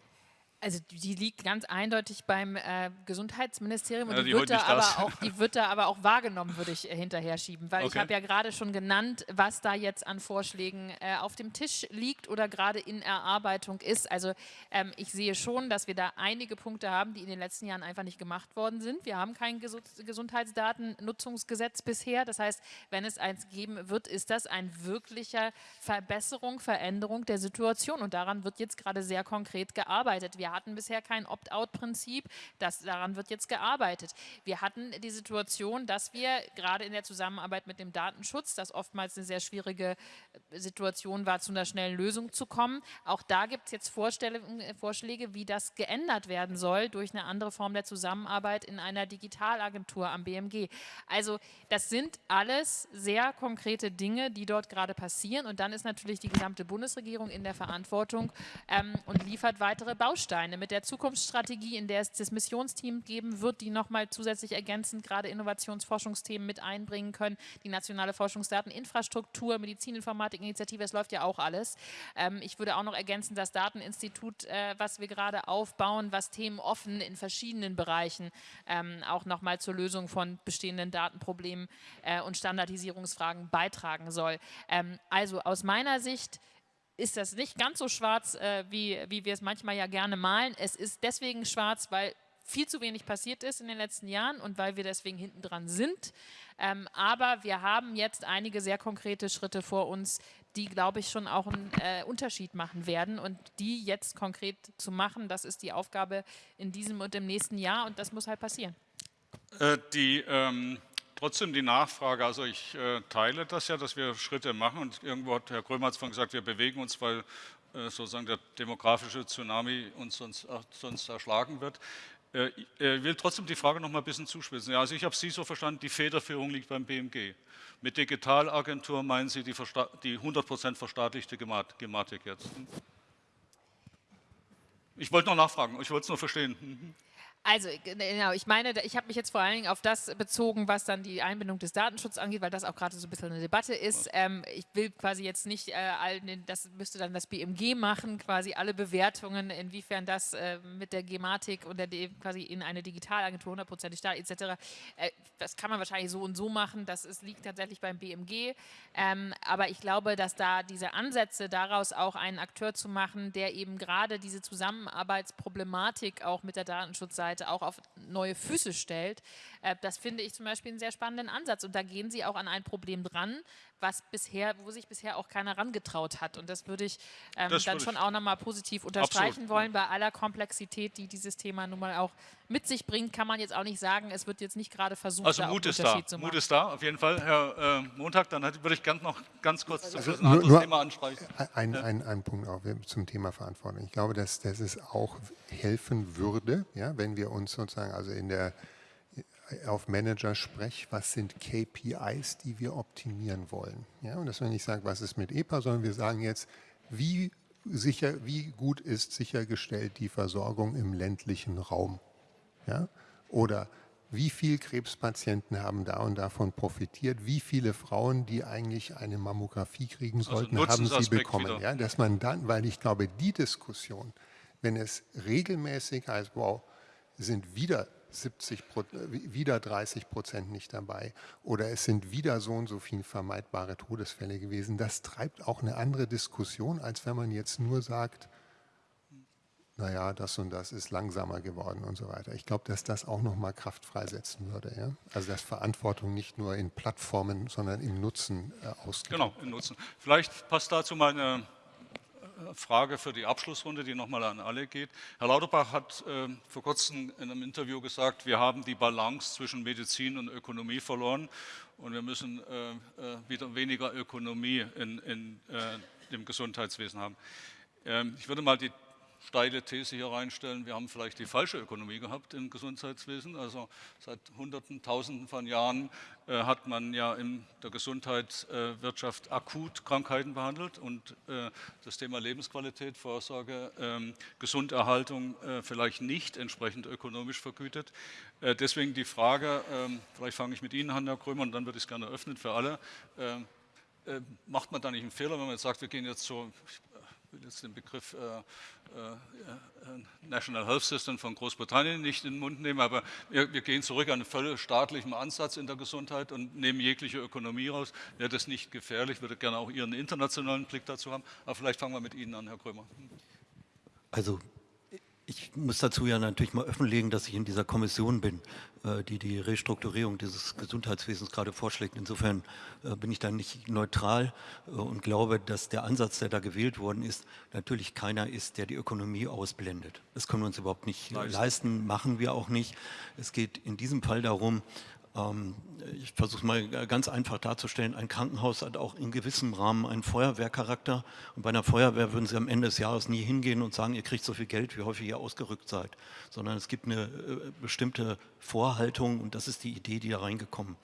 Also die liegt ganz eindeutig beim äh, Gesundheitsministerium und ja, die, die, wird da aber auch, die *laughs* wird da aber auch wahrgenommen, würde ich äh, hinterher schieben. Weil okay. ich habe ja gerade schon genannt, was da jetzt an Vorschlägen äh, auf dem Tisch liegt oder gerade in Erarbeitung ist. Also ähm, ich sehe schon, dass wir da einige Punkte haben, die in den letzten Jahren einfach nicht gemacht worden sind. Wir haben kein Ges Gesundheitsdatennutzungsgesetz bisher. Das heißt, wenn es eins geben wird, ist das ein wirklicher Verbesserung, Veränderung der Situation. Und daran wird jetzt gerade sehr konkret gearbeitet. Wir hatten bisher kein Opt-out-Prinzip, daran wird jetzt gearbeitet. Wir hatten die Situation, dass wir gerade in der Zusammenarbeit mit dem Datenschutz, das oftmals eine sehr schwierige äh, Situation war, zu einer schnellen Lösung zu kommen. Auch da gibt es jetzt Vorschläge, wie das geändert werden soll durch eine andere Form der Zusammenarbeit in einer Digitalagentur am BMG. Also das sind alles sehr konkrete Dinge, die dort gerade passieren und dann ist natürlich die gesamte Bundesregierung in der Verantwortung ähm, und liefert weitere Bausteine. Bausteine mit der Zukunftsstrategie, in der es das Missionsteam geben wird, die nochmal zusätzlich ergänzend gerade Innovationsforschungsthemen mit einbringen können, die nationale Forschungsdateninfrastruktur, Medizininformatik-Initiative, es läuft ja auch alles. Ähm, ich würde auch noch ergänzen, das Dateninstitut, äh, was wir gerade aufbauen, was Themen offen in verschiedenen Bereichen ähm, auch nochmal zur Lösung von bestehenden Datenproblemen äh, und Standardisierungsfragen beitragen soll. Ähm, also aus meiner Sicht ist das nicht ganz so schwarz, äh, wie, wie wir es manchmal ja gerne malen. Es ist deswegen schwarz, weil viel zu wenig passiert ist in den letzten Jahren und weil wir deswegen hinten dran sind. Ähm, aber wir haben jetzt einige sehr konkrete Schritte vor uns, die, glaube ich, schon auch einen äh, Unterschied machen werden. Und die jetzt konkret zu machen, das ist die Aufgabe in diesem und im nächsten Jahr und das muss halt passieren. Äh, die ähm, trotzdem die Nachfrage, also ich äh, teile das ja, dass wir Schritte machen und irgendwo hat Herr Krömer vorhin gesagt, wir bewegen uns, weil äh, sozusagen der demografische Tsunami uns sonst, äh, sonst erschlagen wird. Äh, ich will trotzdem die Frage noch mal ein bisschen zuspitzen. Ja, also ich habe Sie so verstanden, die Federführung liegt beim BMG. Mit Digitalagentur meinen Sie die, die 100% verstaatlichte Gematik jetzt? Ich wollte noch nachfragen, ich wollte es nur verstehen. Mhm. Also genau, ich meine, ich habe mich jetzt vor allen Dingen auf das bezogen, was dann die Einbindung des Datenschutzes angeht, weil das auch gerade so ein bisschen eine Debatte ist. Ähm, ich will quasi jetzt nicht, äh, allen, das müsste dann das BMG machen, quasi alle Bewertungen, inwiefern das äh, mit der Gematik und der quasi in eine Digitalagentur hundertprozentig da etc. Äh, das kann man wahrscheinlich so und so machen, das ist, liegt tatsächlich beim BMG. Ähm, aber ich glaube, dass da diese Ansätze daraus auch einen Akteur zu machen, der eben gerade diese Zusammenarbeitsproblematik auch mit der Datenschutzseite Seite auch auf neue Füße stellt. Äh, das finde ich zum Beispiel einen sehr spannenden Ansatz. Und da gehen Sie auch an ein Problem dran, was bisher, wo sich bisher auch keiner rangetraut hat. Und das würde ich ähm, das dann schon auch nochmal positiv unterstreichen Absolut. wollen. Bei aller Komplexität, die dieses Thema nun mal auch mit sich bringt, kann man jetzt auch nicht sagen, es wird jetzt nicht gerade versucht, also Mut ist da. zu machen. Mut ist da, auf jeden Fall. Herr äh, Montag, dann würde ich gerne noch ganz kurz also ein anderes nur, Thema ansprechen. Ein, ein, ein Punkt auch zum Thema Verantwortung. Ich glaube, dass, dass es auch helfen würde, ja, wenn wir uns sozusagen also in der auf Manager spreche, was sind KPIs, die wir optimieren wollen. Ja, und dass wir nicht sagen, was ist mit EPA, sondern wir sagen jetzt, wie, sicher, wie gut ist sichergestellt die Versorgung im ländlichen Raum. Ja? Oder wie viele Krebspatienten haben da und davon profitiert, wie viele Frauen, die eigentlich eine Mammographie kriegen also sollten, also haben sie bekommen. Ja, dass man dann, weil ich glaube, die Diskussion, wenn es regelmäßig heißt, wow, sind wieder 70 wieder 30 Prozent nicht dabei oder es sind wieder so und so viele vermeidbare Todesfälle gewesen. Das treibt auch eine andere Diskussion, als wenn man jetzt nur sagt, naja, das und das ist langsamer geworden und so weiter. Ich glaube, dass das auch nochmal Kraft freisetzen würde. Ja? Also dass Verantwortung nicht nur in Plattformen, sondern im Nutzen äh, ausgeht. Genau, im Nutzen. Vielleicht passt dazu meine Frage für die Abschlussrunde, die nochmal an alle geht. Herr Lauterbach hat äh, vor kurzem in einem Interview gesagt, wir haben die Balance zwischen Medizin und Ökonomie verloren und wir müssen äh, äh wieder weniger Ökonomie in, in äh, dem Gesundheitswesen haben. Ähm, ich würde mal die steile These hier reinstellen, wir haben vielleicht die falsche Ökonomie gehabt im Gesundheitswesen. Also seit Hunderten, Tausenden von Jahren äh, hat man ja in der Gesundheitswirtschaft akut Krankheiten behandelt und äh, das Thema Lebensqualität, Vorsorge, äh, Gesunderhaltung äh, vielleicht nicht entsprechend ökonomisch vergütet. Äh, deswegen die Frage, ähm, vielleicht fange ich mit Ihnen an, Herr Krömer, und dann würde ich es gerne öffnen für alle. Ähm, äh, macht man da nicht einen Fehler, wenn man jetzt sagt, wir gehen jetzt so, jetzt den Begriff äh, äh, National Health System von Großbritannien nicht in den Mund nehmen, aber wir, wir gehen zurück an einen völlig staatlichen Ansatz in der Gesundheit und nehmen jegliche Ökonomie raus. Wäre das nicht gefährlich? Ich würde gerne auch Ihren internationalen Blick dazu haben. Aber vielleicht fangen wir mit Ihnen an, Herr Krömer. Also ich muss dazu ja natürlich mal offenlegen, dass ich in dieser Kommission bin, äh, die die Restrukturierung dieses Gesundheitswesens gerade vorschlägt. Insofern äh, bin ich da nicht neutral äh, und glaube, dass der Ansatz, der da gewählt worden ist, natürlich keiner ist, der die Ökonomie ausblendet. Das können wir uns überhaupt nicht leisten, machen wir auch nicht. Es geht in diesem Fall darum, ich versuche es mal ganz einfach darzustellen. Ein Krankenhaus hat auch in gewissem Rahmen einen Feuerwehrcharakter. Und bei einer Feuerwehr würden Sie am Ende des Jahres nie hingehen und sagen, ihr kriegt so viel Geld, wie häufig ihr ausgerückt seid. Sondern es gibt eine äh, bestimmte Vorhaltung und das ist die Idee, die da reingekommen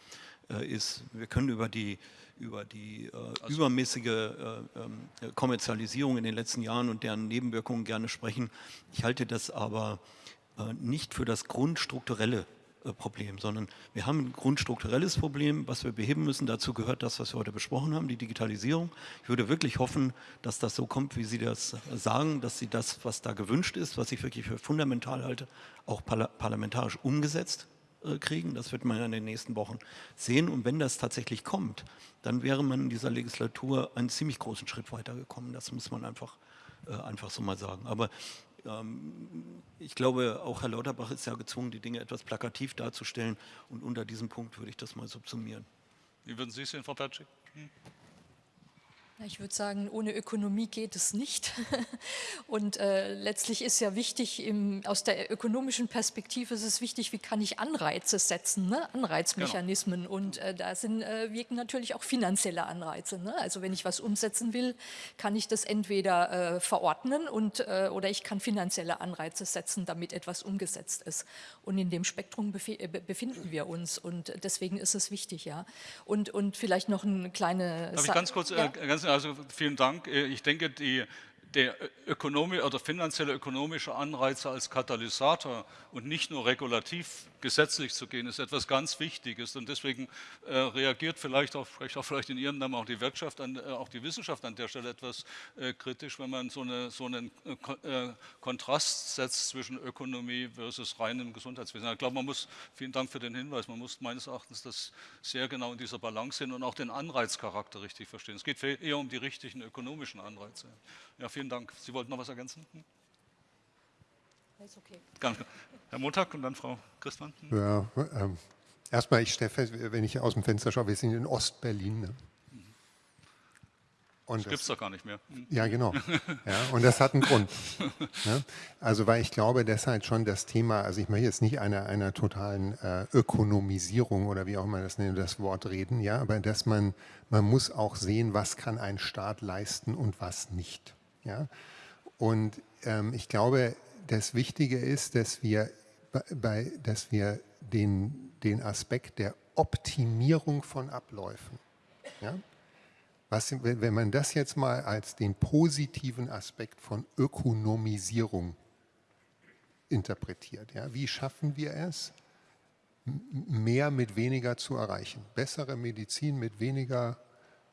äh, ist. Wir können über die über die äh, also übermäßige äh, ähm, Kommerzialisierung in den letzten Jahren und deren Nebenwirkungen gerne sprechen. Ich halte das aber äh, nicht für das grundstrukturelle äh, Problem, sondern wir haben ein grundstrukturelles Problem, was wir beheben müssen. Dazu gehört das, was wir heute besprochen haben, die Digitalisierung. Ich würde wirklich hoffen, dass das so kommt, wie Sie das sagen, dass Sie das, was da gewünscht ist, was ich wirklich für fundamental halte, auch parlamentarisch umgesetzt äh, kriegen. Das wird man in den nächsten Wochen sehen. Und wenn das tatsächlich kommt, dann wäre man in dieser Legislatur einen ziemlich großen Schritt weitergekommen. Das muss man einfach, äh, einfach so mal sagen. Aber ich glaube, auch Herr Lauterbach ist ja gezwungen, die Dinge etwas plakativ darzustellen. Und unter diesem Punkt würde ich das mal subsumieren. Wie würden Sie es sehen, Frau Patschik? Ich würde sagen, ohne Ökonomie geht es nicht. *laughs* Und äh, letztlich ist ja wichtig, im, aus der ökonomischen Perspektive ist es wichtig, wie kann ich Anreize setzen, ne? Anreizmechanismen. Genau. Und äh, da sind, äh, wirken natürlich auch finanzielle Anreize. Ne? Also wenn ich was umsetzen will, kann ich das entweder äh, verordnen und, äh, oder ich kann finanzielle Anreize setzen, damit etwas umgesetzt ist. Und in dem Spektrum bef äh, befinden wir uns. Und deswegen ist es wichtig. ja. Und, und vielleicht noch eine kleine... Darf ich ganz kurz, ja? ganz also vielen Dank. Äh, ich denke, die, der Ökonomie oder finanzielle ökonomische Anreize als Katalysator und nicht nur regulativ gesetzlich zu gehen, ist etwas ganz Wichtiges. Und deswegen äh, reagiert vielleicht auch, vielleicht auch vielleicht in Ihrem Namen auch die Wirtschaft, an, äh, auch die Wissenschaft an der Stelle etwas äh, kritisch, wenn man so, eine, so einen äh, äh, Kontrast setzt zwischen Ökonomie versus reinem Gesundheitswesen. Ich glaube, man muss, vielen Dank für den Hinweis, man muss meines Erachtens das sehr genau in dieser Balance sehen und auch den Anreizcharakter richtig verstehen. Es geht eher um die richtigen ökonomischen Anreize. Ja, vielen Dank. Sie wollten noch was ergänzen? Hm? Ist okay. Ganz, Herr Montag und dann Frau Christmann. Ja, ähm, erstmal, ich stelle fest, wenn ich aus dem Fenster schaue, wir sind in Ostberlin. Ne? Und das gibt es doch gar nicht mehr. Hm. Ja, genau. *laughs* Ja, und das hat einen Grund. Ne? Also, weil ich glaube, deshalb schon das Thema, also ich möchte jetzt nicht einer, einer totalen äh, Ökonomisierung oder wie auch immer das nennt, das Wort reden, ja, aber dass man, man muss auch sehen, was kann ein Staat leisten und was nicht. Ja? Und ähm, ich glaube, das Wichtige ist, dass wir, bei, dass wir den, den Aspekt der Optimierung von Abläufen, ja? Was, wenn man das jetzt mal als den positiven Aspekt von Ökonomisierung interpretiert, ja? wie schaffen wir es, mehr mit weniger zu erreichen? Bessere Medizin mit weniger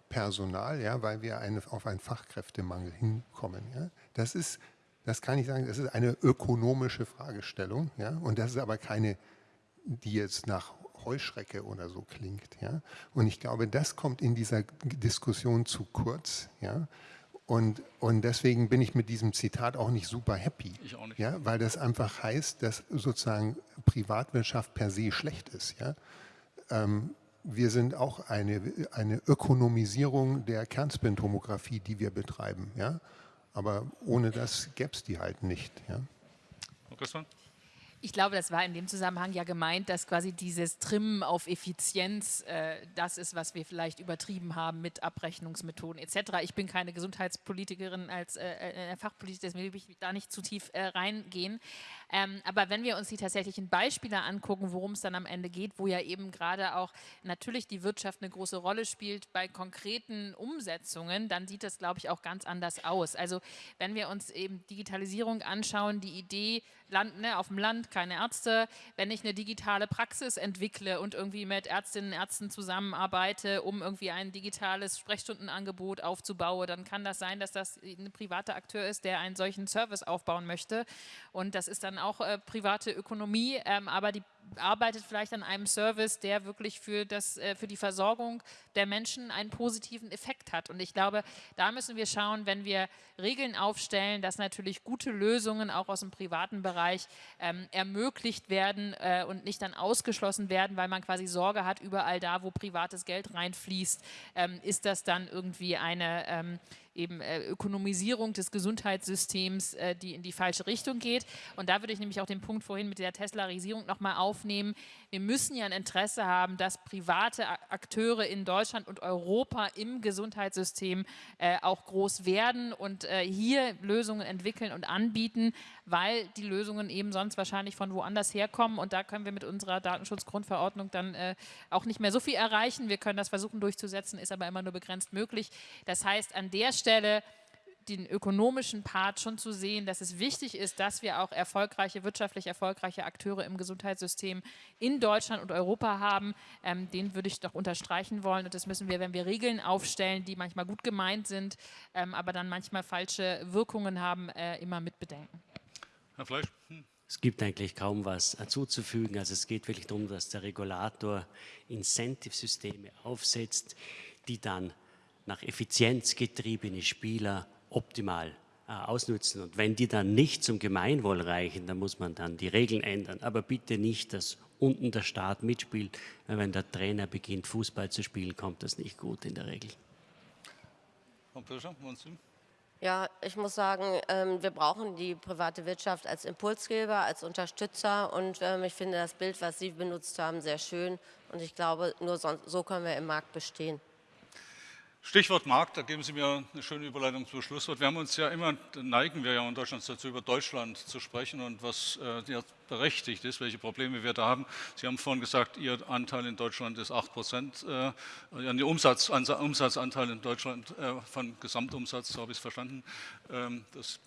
Personal, ja, weil wir eine, auf einen Fachkräftemangel hinkommen. Ja? Das ist das kann ich sagen, das ist eine ökonomische Fragestellung. Ja? Und das ist aber keine, die jetzt nach Heuschrecke oder so klingt. Ja? Und ich glaube, das kommt in dieser Diskussion zu kurz. Ja? Und, und deswegen bin ich mit diesem Zitat auch nicht super happy. Ich auch nicht. Ja? Weil das einfach heißt, dass sozusagen Privatwirtschaft per se schlecht ist. Ja? Ähm, wir sind auch eine, eine Ökonomisierung der Kernspintomographie, die wir betreiben. Ja? Aber ohne das gäbe es die halt nicht. Ja? Christian? Ich glaube, das war in dem Zusammenhang ja gemeint, dass quasi dieses Trimmen auf Effizienz äh, das ist, was wir vielleicht übertrieben haben mit Abrechnungsmethoden etc. Ich bin keine Gesundheitspolitikerin als äh, äh, Fachpolitikerin, deswegen will ich da nicht zu tief äh, reingehen. Ähm, aber wenn wir uns die tatsächlichen Beispiele angucken, worum es dann am Ende geht, wo ja eben gerade auch natürlich die Wirtschaft eine große Rolle spielt bei konkreten Umsetzungen, dann sieht das, glaube ich, auch ganz anders aus. Also wenn wir uns eben Digitalisierung anschauen, die Idee, Land, ne, auf dem Land keine Ärzte, wenn ich eine digitale Praxis entwickle und irgendwie mit Ärztinnen und Ärzten zusammenarbeite, um irgendwie ein digitales Sprechstundenangebot aufzubauen, dann kann das sein, dass das ein privater Akteur ist, der einen solchen Service aufbauen möchte. Und das ist dann auch äh, private Ökonomie, ähm, aber die arbeitet vielleicht an einem Service, der wirklich für, das, äh, für die Versorgung der Menschen einen positiven Effekt hat. Und ich glaube, da müssen wir schauen, wenn wir Regeln aufstellen, dass natürlich gute Lösungen auch aus dem privaten Bereich ähm, ermöglicht werden äh, und nicht dann ausgeschlossen werden, weil man quasi Sorge hat, überall da, wo privates Geld reinfließt, ähm, ist das dann irgendwie eine ähm, eben äh, Ökonomisierung des Gesundheitssystems, äh, die in die falsche Richtung geht. Und da würde ich nämlich auch den Punkt vorhin mit der Teslarisierung nochmal aufnehmen. Wir müssen ja ein Interesse haben, dass private Akteure in Deutschland und Europa im Gesundheitssystem äh, auch groß werden und äh, hier Lösungen entwickeln und anbieten, weil die Lösungen eben sonst wahrscheinlich von woanders herkommen. Und da können wir mit unserer Datenschutzgrundverordnung dann äh, auch nicht mehr so viel erreichen. Wir können das versuchen durchzusetzen, ist aber immer nur begrenzt möglich. Das heißt, an der Stelle Stelle den ökonomischen Part schon zu sehen, dass es wichtig ist, dass wir auch erfolgreiche, wirtschaftlich erfolgreiche Akteure im Gesundheitssystem in Deutschland und Europa haben. Ähm, den würde ich doch unterstreichen wollen. Und das müssen wir, wenn wir Regeln aufstellen, die manchmal gut gemeint sind, ähm, aber dann manchmal falsche Wirkungen haben, äh, immer mit bedenken. Herr Fleisch? Hm. Es gibt eigentlich kaum was zuzufügen. Also es geht wirklich darum, dass der Regulator Incentive-Systeme aufsetzt, die dann nach Effizienz getriebene Spieler optimal äh, ausnutzen. Und wenn die dann nicht zum Gemeinwohl reichen, dann muss man dann die Regeln ändern. Aber bitte nicht, dass unten der Staat mitspielt. Wenn der Trainer beginnt, Fußball zu spielen, kommt das nicht gut in der Regel. Ja, ich muss sagen, ähm, wir brauchen die private Wirtschaft als Impulsgeber, als Unterstützer und ähm, ich finde das Bild, was Sie benutzt haben, sehr schön und ich glaube, nur so können wir im Markt bestehen. Stichwort Markt, da geben Sie mir eine schöne Überleitung zum Schlusswort. Wir haben uns ja immer, neigen wir ja in Deutschland dazu, über Deutschland zu sprechen und was äh, berechtigt ist, welche Probleme wir da haben. Sie haben vorhin gesagt, Ihr Anteil in Deutschland ist 8 Prozent, äh, Ihr Umsatz, Umsatzanteil in Deutschland äh, von Gesamtumsatz, so habe ich es verstanden. Ähm, das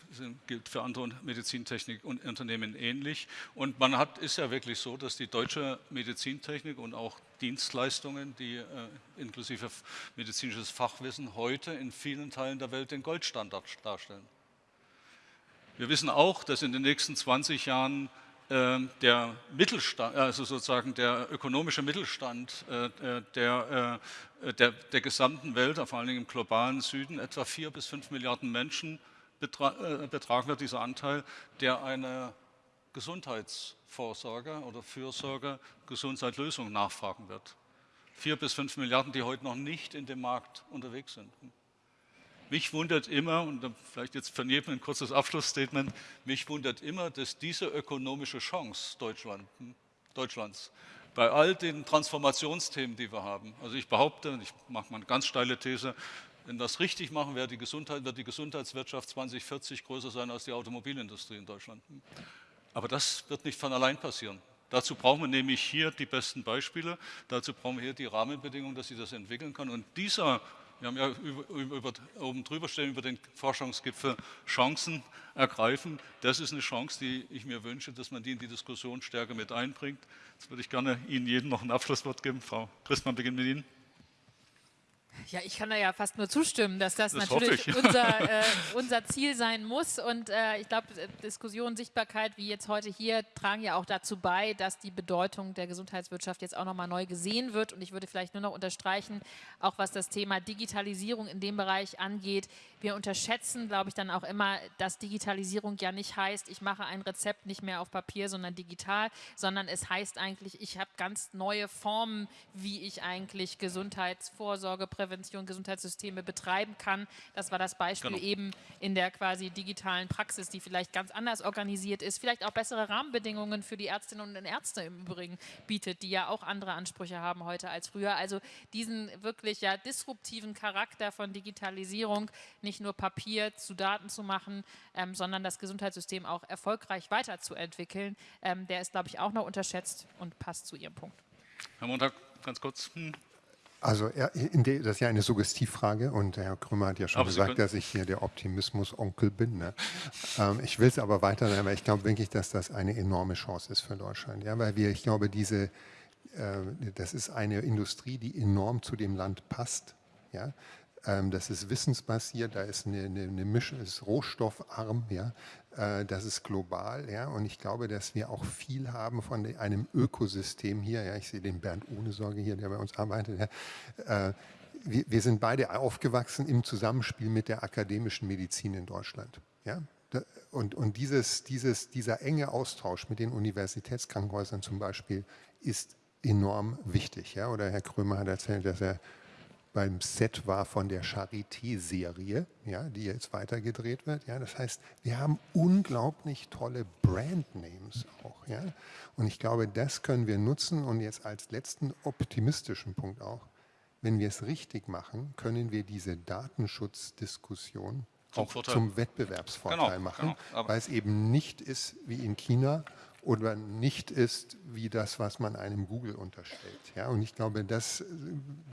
gilt für andere Medizintechnik und Unternehmen ähnlich. Und man hat, ist ja wirklich so, dass die deutsche Medizintechnik und auch Dienstleistungen, die äh, inklusive medizinisches Fachwissen heute in vielen Teilen der Welt den Goldstandard darstellen. Wir wissen auch, dass in den nächsten 20 Jahren der Mittelstand, also sozusagen der ökonomische Mittelstand äh, äh der, äh, der, der, gesamten Welt, vor allen Dingen im globalen Süden, etwa vier bis fünf Milliarden Menschen betra äh, betragen wird, dieser Anteil, der eine Gesundheitsvorsorge oder Fürsorge, Gesundheitslösung nachfragen wird. Vier bis fünf Milliarden, die heute noch nicht in dem Markt unterwegs sind. Mich wundert immer, und vielleicht jetzt von jedem ein kurzes Abschlussstatement, mich wundert immer, dass diese ökonomische Chance Deutschland, Deutschlands bei all den Transformationsthemen, die wir haben, also ich behaupte, ich mache mal eine ganz steile These, wenn wir das richtig machen, wird die, wird die Gesundheitswirtschaft 2040 größer sein als die Automobilindustrie in Deutschland. Aber das wird nicht von allein passieren. Dazu brauchen wir nämlich hier die besten Beispiele, dazu brauchen wir hier die Rahmenbedingungen, dass sie das entwickeln kann. Und dieser wir haben ja über, über, oben drüber stehen über den Forschungsgipfel Chancen ergreifen. Das ist eine Chance, die ich mir wünsche, dass man die in die Diskussion stärker mit einbringt. Jetzt würde ich gerne Ihnen jedem noch ein Abschlusswort geben. Frau Christmann, beginnen mit Ihnen. Ja, ich kann da ja fast nur zustimmen, dass das, das natürlich *laughs* unser, äh, unser, Ziel sein muss. Und äh, ich glaube, äh, Diskussion, Sichtbarkeit, wie jetzt heute hier, tragen ja auch dazu bei, dass die Bedeutung der Gesundheitswirtschaft jetzt auch nochmal neu gesehen wird. Und ich würde vielleicht nur noch unterstreichen, auch was das Thema Digitalisierung in dem Bereich angeht. Wir unterschätzen, glaube ich, dann auch immer, dass Digitalisierung ja nicht heißt, ich mache ein Rezept nicht mehr auf Papier, sondern digital, sondern es heißt eigentlich, ich habe ganz neue Formen, wie ich eigentlich Gesundheitsvorsorge, Prävention, Gesundheitssysteme betreiben kann. Das war das Beispiel genau. eben in der quasi digitalen Praxis, die vielleicht ganz anders organisiert ist, vielleicht auch bessere Rahmenbedingungen für die Ärztinnen und Ärzte im Übrigen bietet, die ja auch andere Ansprüche haben heute als früher. Also diesen wirklich ja disruptiven Charakter von Digitalisierung, nicht nur Papier zu Daten zu machen, ähm, sondern das Gesundheitssystem auch erfolgreich weiterzuentwickeln, ähm, der ist, glaube ich, auch noch unterschätzt und passt zu Ihrem Punkt. Herr Montag, ganz kurz. Hm. Also das ist ja eine Suggestivfrage und Herr Krümmer hat ja schon aber gesagt, dass ich hier der Optimismus-Onkel bin. Ne? *laughs* ähm, ich will es aber weiter, aber ich glaube wirklich, dass das eine enorme Chance ist für Deutschland. Ja, weil wir, ich glaube, diese, äh, das ist eine Industrie, die enorm zu dem Land passt. Ja? Ähm, das ist wissensbasiert, da ist eine, eine, eine Mischung, ist rohstoffarm, ja, äh, das ist global, ja, und ich glaube, dass wir auch viel haben von einem Ökosystem hier, ja, ich sehe den Bernd ohne Sorge hier, der bei uns arbeitet, ja, äh, wir, wir, sind beide aufgewachsen im Zusammenspiel mit der akademischen Medizin in Deutschland, ja, und, und dieses, dieses, dieser enge Austausch mit den Universitätskrankenhäusern zum Beispiel ist enorm wichtig, ja, oder Herr Krömer hat erzählt, dass er beim Set war von der Charité-Serie, ja, die jetzt weitergedreht wird. Ja, das heißt, wir haben unglaublich tolle Brandnames auch. Ja, und ich glaube, das können wir nutzen. Und jetzt als letzten optimistischen Punkt auch, wenn wir es richtig machen, können wir diese Datenschutzdiskussion auch zum Wettbewerbsvorteil genau, machen, genau, weil es eben nicht ist wie in China, oder nicht ist wie das, was man einem Google unterstellt. Ja, und ich glaube, das. Äh,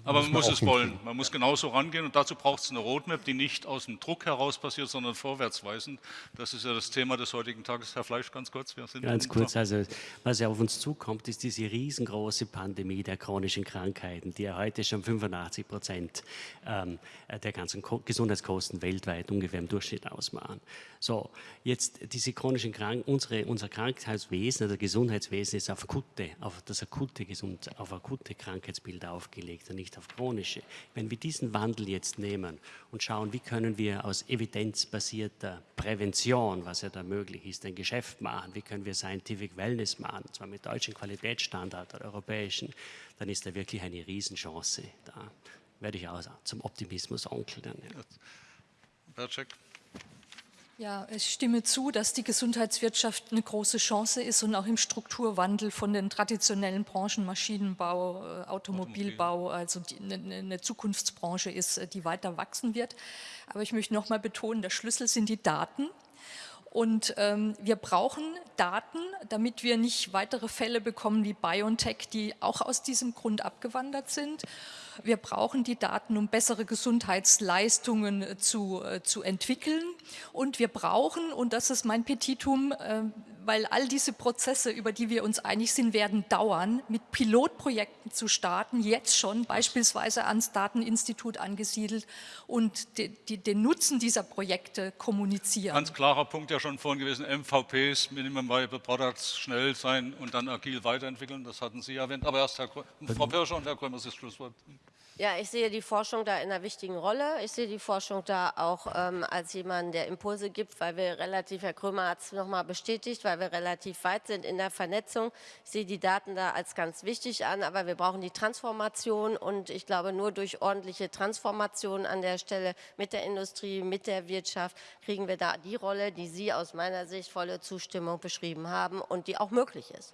Aber man muss es wollen. Man muss genauso rangehen und dazu braucht es eine Roadmap, die nicht aus dem Druck heraus passiert, sondern vorwärtsweisend. Das ist ja das Thema des heutigen Tages. Herr Fleisch, ganz kurz. ganz kurz, also was ja auf uns zukommt, ist diese riesengroße Pandemie der chronischen Krankheiten, die ja heute schon 85 Prozent ähm, der ganzen Gesundheitskosten weltweit ungefähr im Durchschnitt ausmachen. So, jetzt diese chronischen Krankheiten, unsere, unser Krankheitswesen, oder Gesundheitswesen ist auf akute, auf das akute Gesund, auf akute Krankheitsbilder aufgelegt und nicht auf chronische. Wenn wir diesen Wandel jetzt nehmen und schauen, wie können wir aus evidenzbasierter Prävention, was ja da möglich ist, ein Geschäft machen, wie können wir Scientific Wellness machen, zwar mit deutschen Qualitätsstandards oder europäischen, dann ist da wirklich eine Riesenchance da. Werde ich auch zum Optimismus Onkel dann. Ja. Berczek. Ja, ich stimme zu, dass die Gesundheitswirtschaft eine große Chance ist und auch im Strukturwandel von den traditionellen Branchen Maschinenbau, äh, Automobilbau, also die, eine, eine, Zukunftsbranche ist, äh, die weiter wachsen wird. Aber ich möchte noch mal betonen, der Schlüssel sind die Daten. Und ähm, wir brauchen Daten, damit wir nicht weitere Fälle bekommen wie BioNTech, die auch aus diesem Grund abgewandert sind. Wir brauchen die Daten, um bessere Gesundheitsleistungen äh, zu, äh, zu entwickeln. Und wir brauchen, und das ist mein Petitum, äh, weil all diese Prozesse, über die wir uns einig sind, werden dauern, mit Pilotprojekten zu starten, jetzt schon beispielsweise ans Dateninstitut angesiedelt und de, de, den Nutzen dieser Projekte kommunizieren. Ganz klarer Punkt ja schon vorhin gewesen, MVPs, Minimum Viable Products, schnell sein und dann agil weiterentwickeln, das hatten Sie erwähnt. Aber erst Herr, Frau Pirscher und Herr Krömer, das Schlusswort. Ja, ich sehe die Forschung da in einer wichtigen Rolle. Ich sehe die Forschung da auch ähm, als jemand, der Impulse gibt, weil wir relativ, Herr Krömer hat es nochmal bestätigt, weil wir relativ weit sind in der Vernetzung. Ich sehe die Daten da als ganz wichtig an, aber wir brauchen die Transformation und ich glaube, nur durch ordentliche Transformation an der Stelle mit der Industrie, mit der Wirtschaft kriegen wir da die Rolle, die Sie aus meiner Sicht volle Zustimmung beschrieben haben und die auch möglich ist.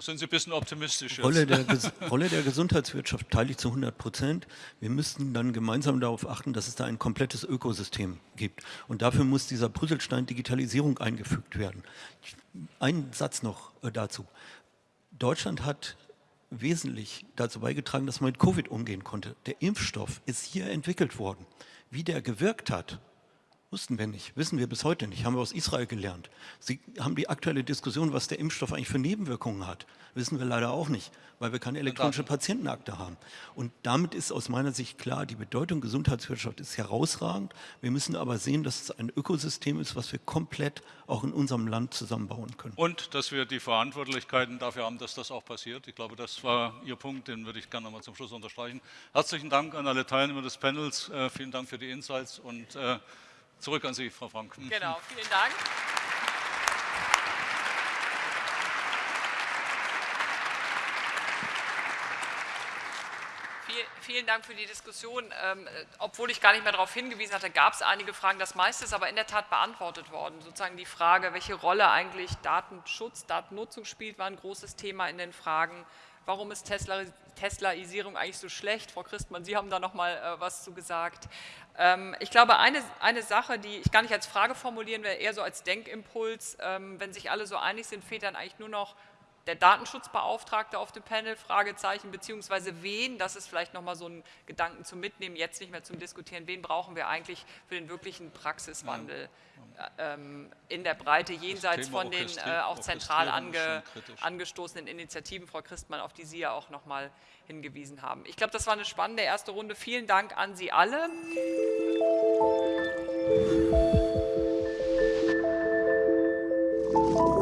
Sind Sie ein bisschen optimistisch? Rolle der, Rolle der Gesundheitswirtschaft teile ich zu 100 Prozent. Wir müssten dann gemeinsam darauf achten, dass es da ein komplettes Ökosystem gibt. Und dafür muss dieser Puzzlestein Digitalisierung eingefügt werden. Ein Satz noch äh, dazu. Deutschland hat wesentlich dazu beigetragen, dass man mit Covid umgehen konnte. Der Impfstoff ist hier entwickelt worden. Wie der gewirkt hat, Wussten wir nicht, wissen wir bis heute nicht, haben wir aus Israel gelernt. Sie haben die aktuelle Diskussion, was der Impfstoff eigentlich für Nebenwirkungen hat, wissen wir leider auch nicht, weil wir keine elektronische Patientenakte haben. Und damit ist aus meiner Sicht klar, die Bedeutung Gesundheitswirtschaft ist herausragend. Wir müssen aber sehen, dass es ein Ökosystem ist, was wir komplett auch in unserem Land zusammenbauen können. Und dass wir die Verantwortlichkeiten dafür haben, dass das auch passiert. Ich glaube, das war Ihr Punkt, den würde ich gerne nochmal zum Schluss unterstreichen. Herzlichen Dank an alle Teilnehmer des Panels. Äh, vielen Dank für die Insights und äh, Zurück an Sie, Frau Frank. *laughs* Genau, vielen Dank. Vielen Dank für die Diskussion. Ähm, obwohl ich gar nicht mehr darauf hingewiesen hatte, gab es einige Fragen. Das meiste ist aber in der Tat beantwortet worden. Sozusagen die Frage, welche Rolle eigentlich Datenschutz, Datennutzung spielt, war ein großes Thema in den Fragen. Warum ist Tesla, Teslaisierung eigentlich so schlecht? Frau Christmann, Sie haben da noch mal äh, was zu gesagt. Ähm, ich glaube, eine, eine Sache, die ich gar nicht als Frage formulieren will, eher so als Denkimpuls, ähm, wenn sich alle so einig sind, fehlt dann eigentlich nur noch der Datenschutzbeauftragte auf dem Panel, Fragezeichen, beziehungsweise wen, das ist vielleicht nochmal so ein Gedanken zum Mitnehmen, jetzt nicht mehr zum Diskutieren, wen brauchen wir eigentlich für den wirklichen Praxiswandel äh, ähm, in der Breite, jenseits von den äh, auch zentral ange, angestoßenen Initiativen, Frau Christmann, auf die Sie ja auch nochmal hingewiesen haben. Ich glaube, das war eine spannende erste Runde. Vielen Dank an Sie alle. Musik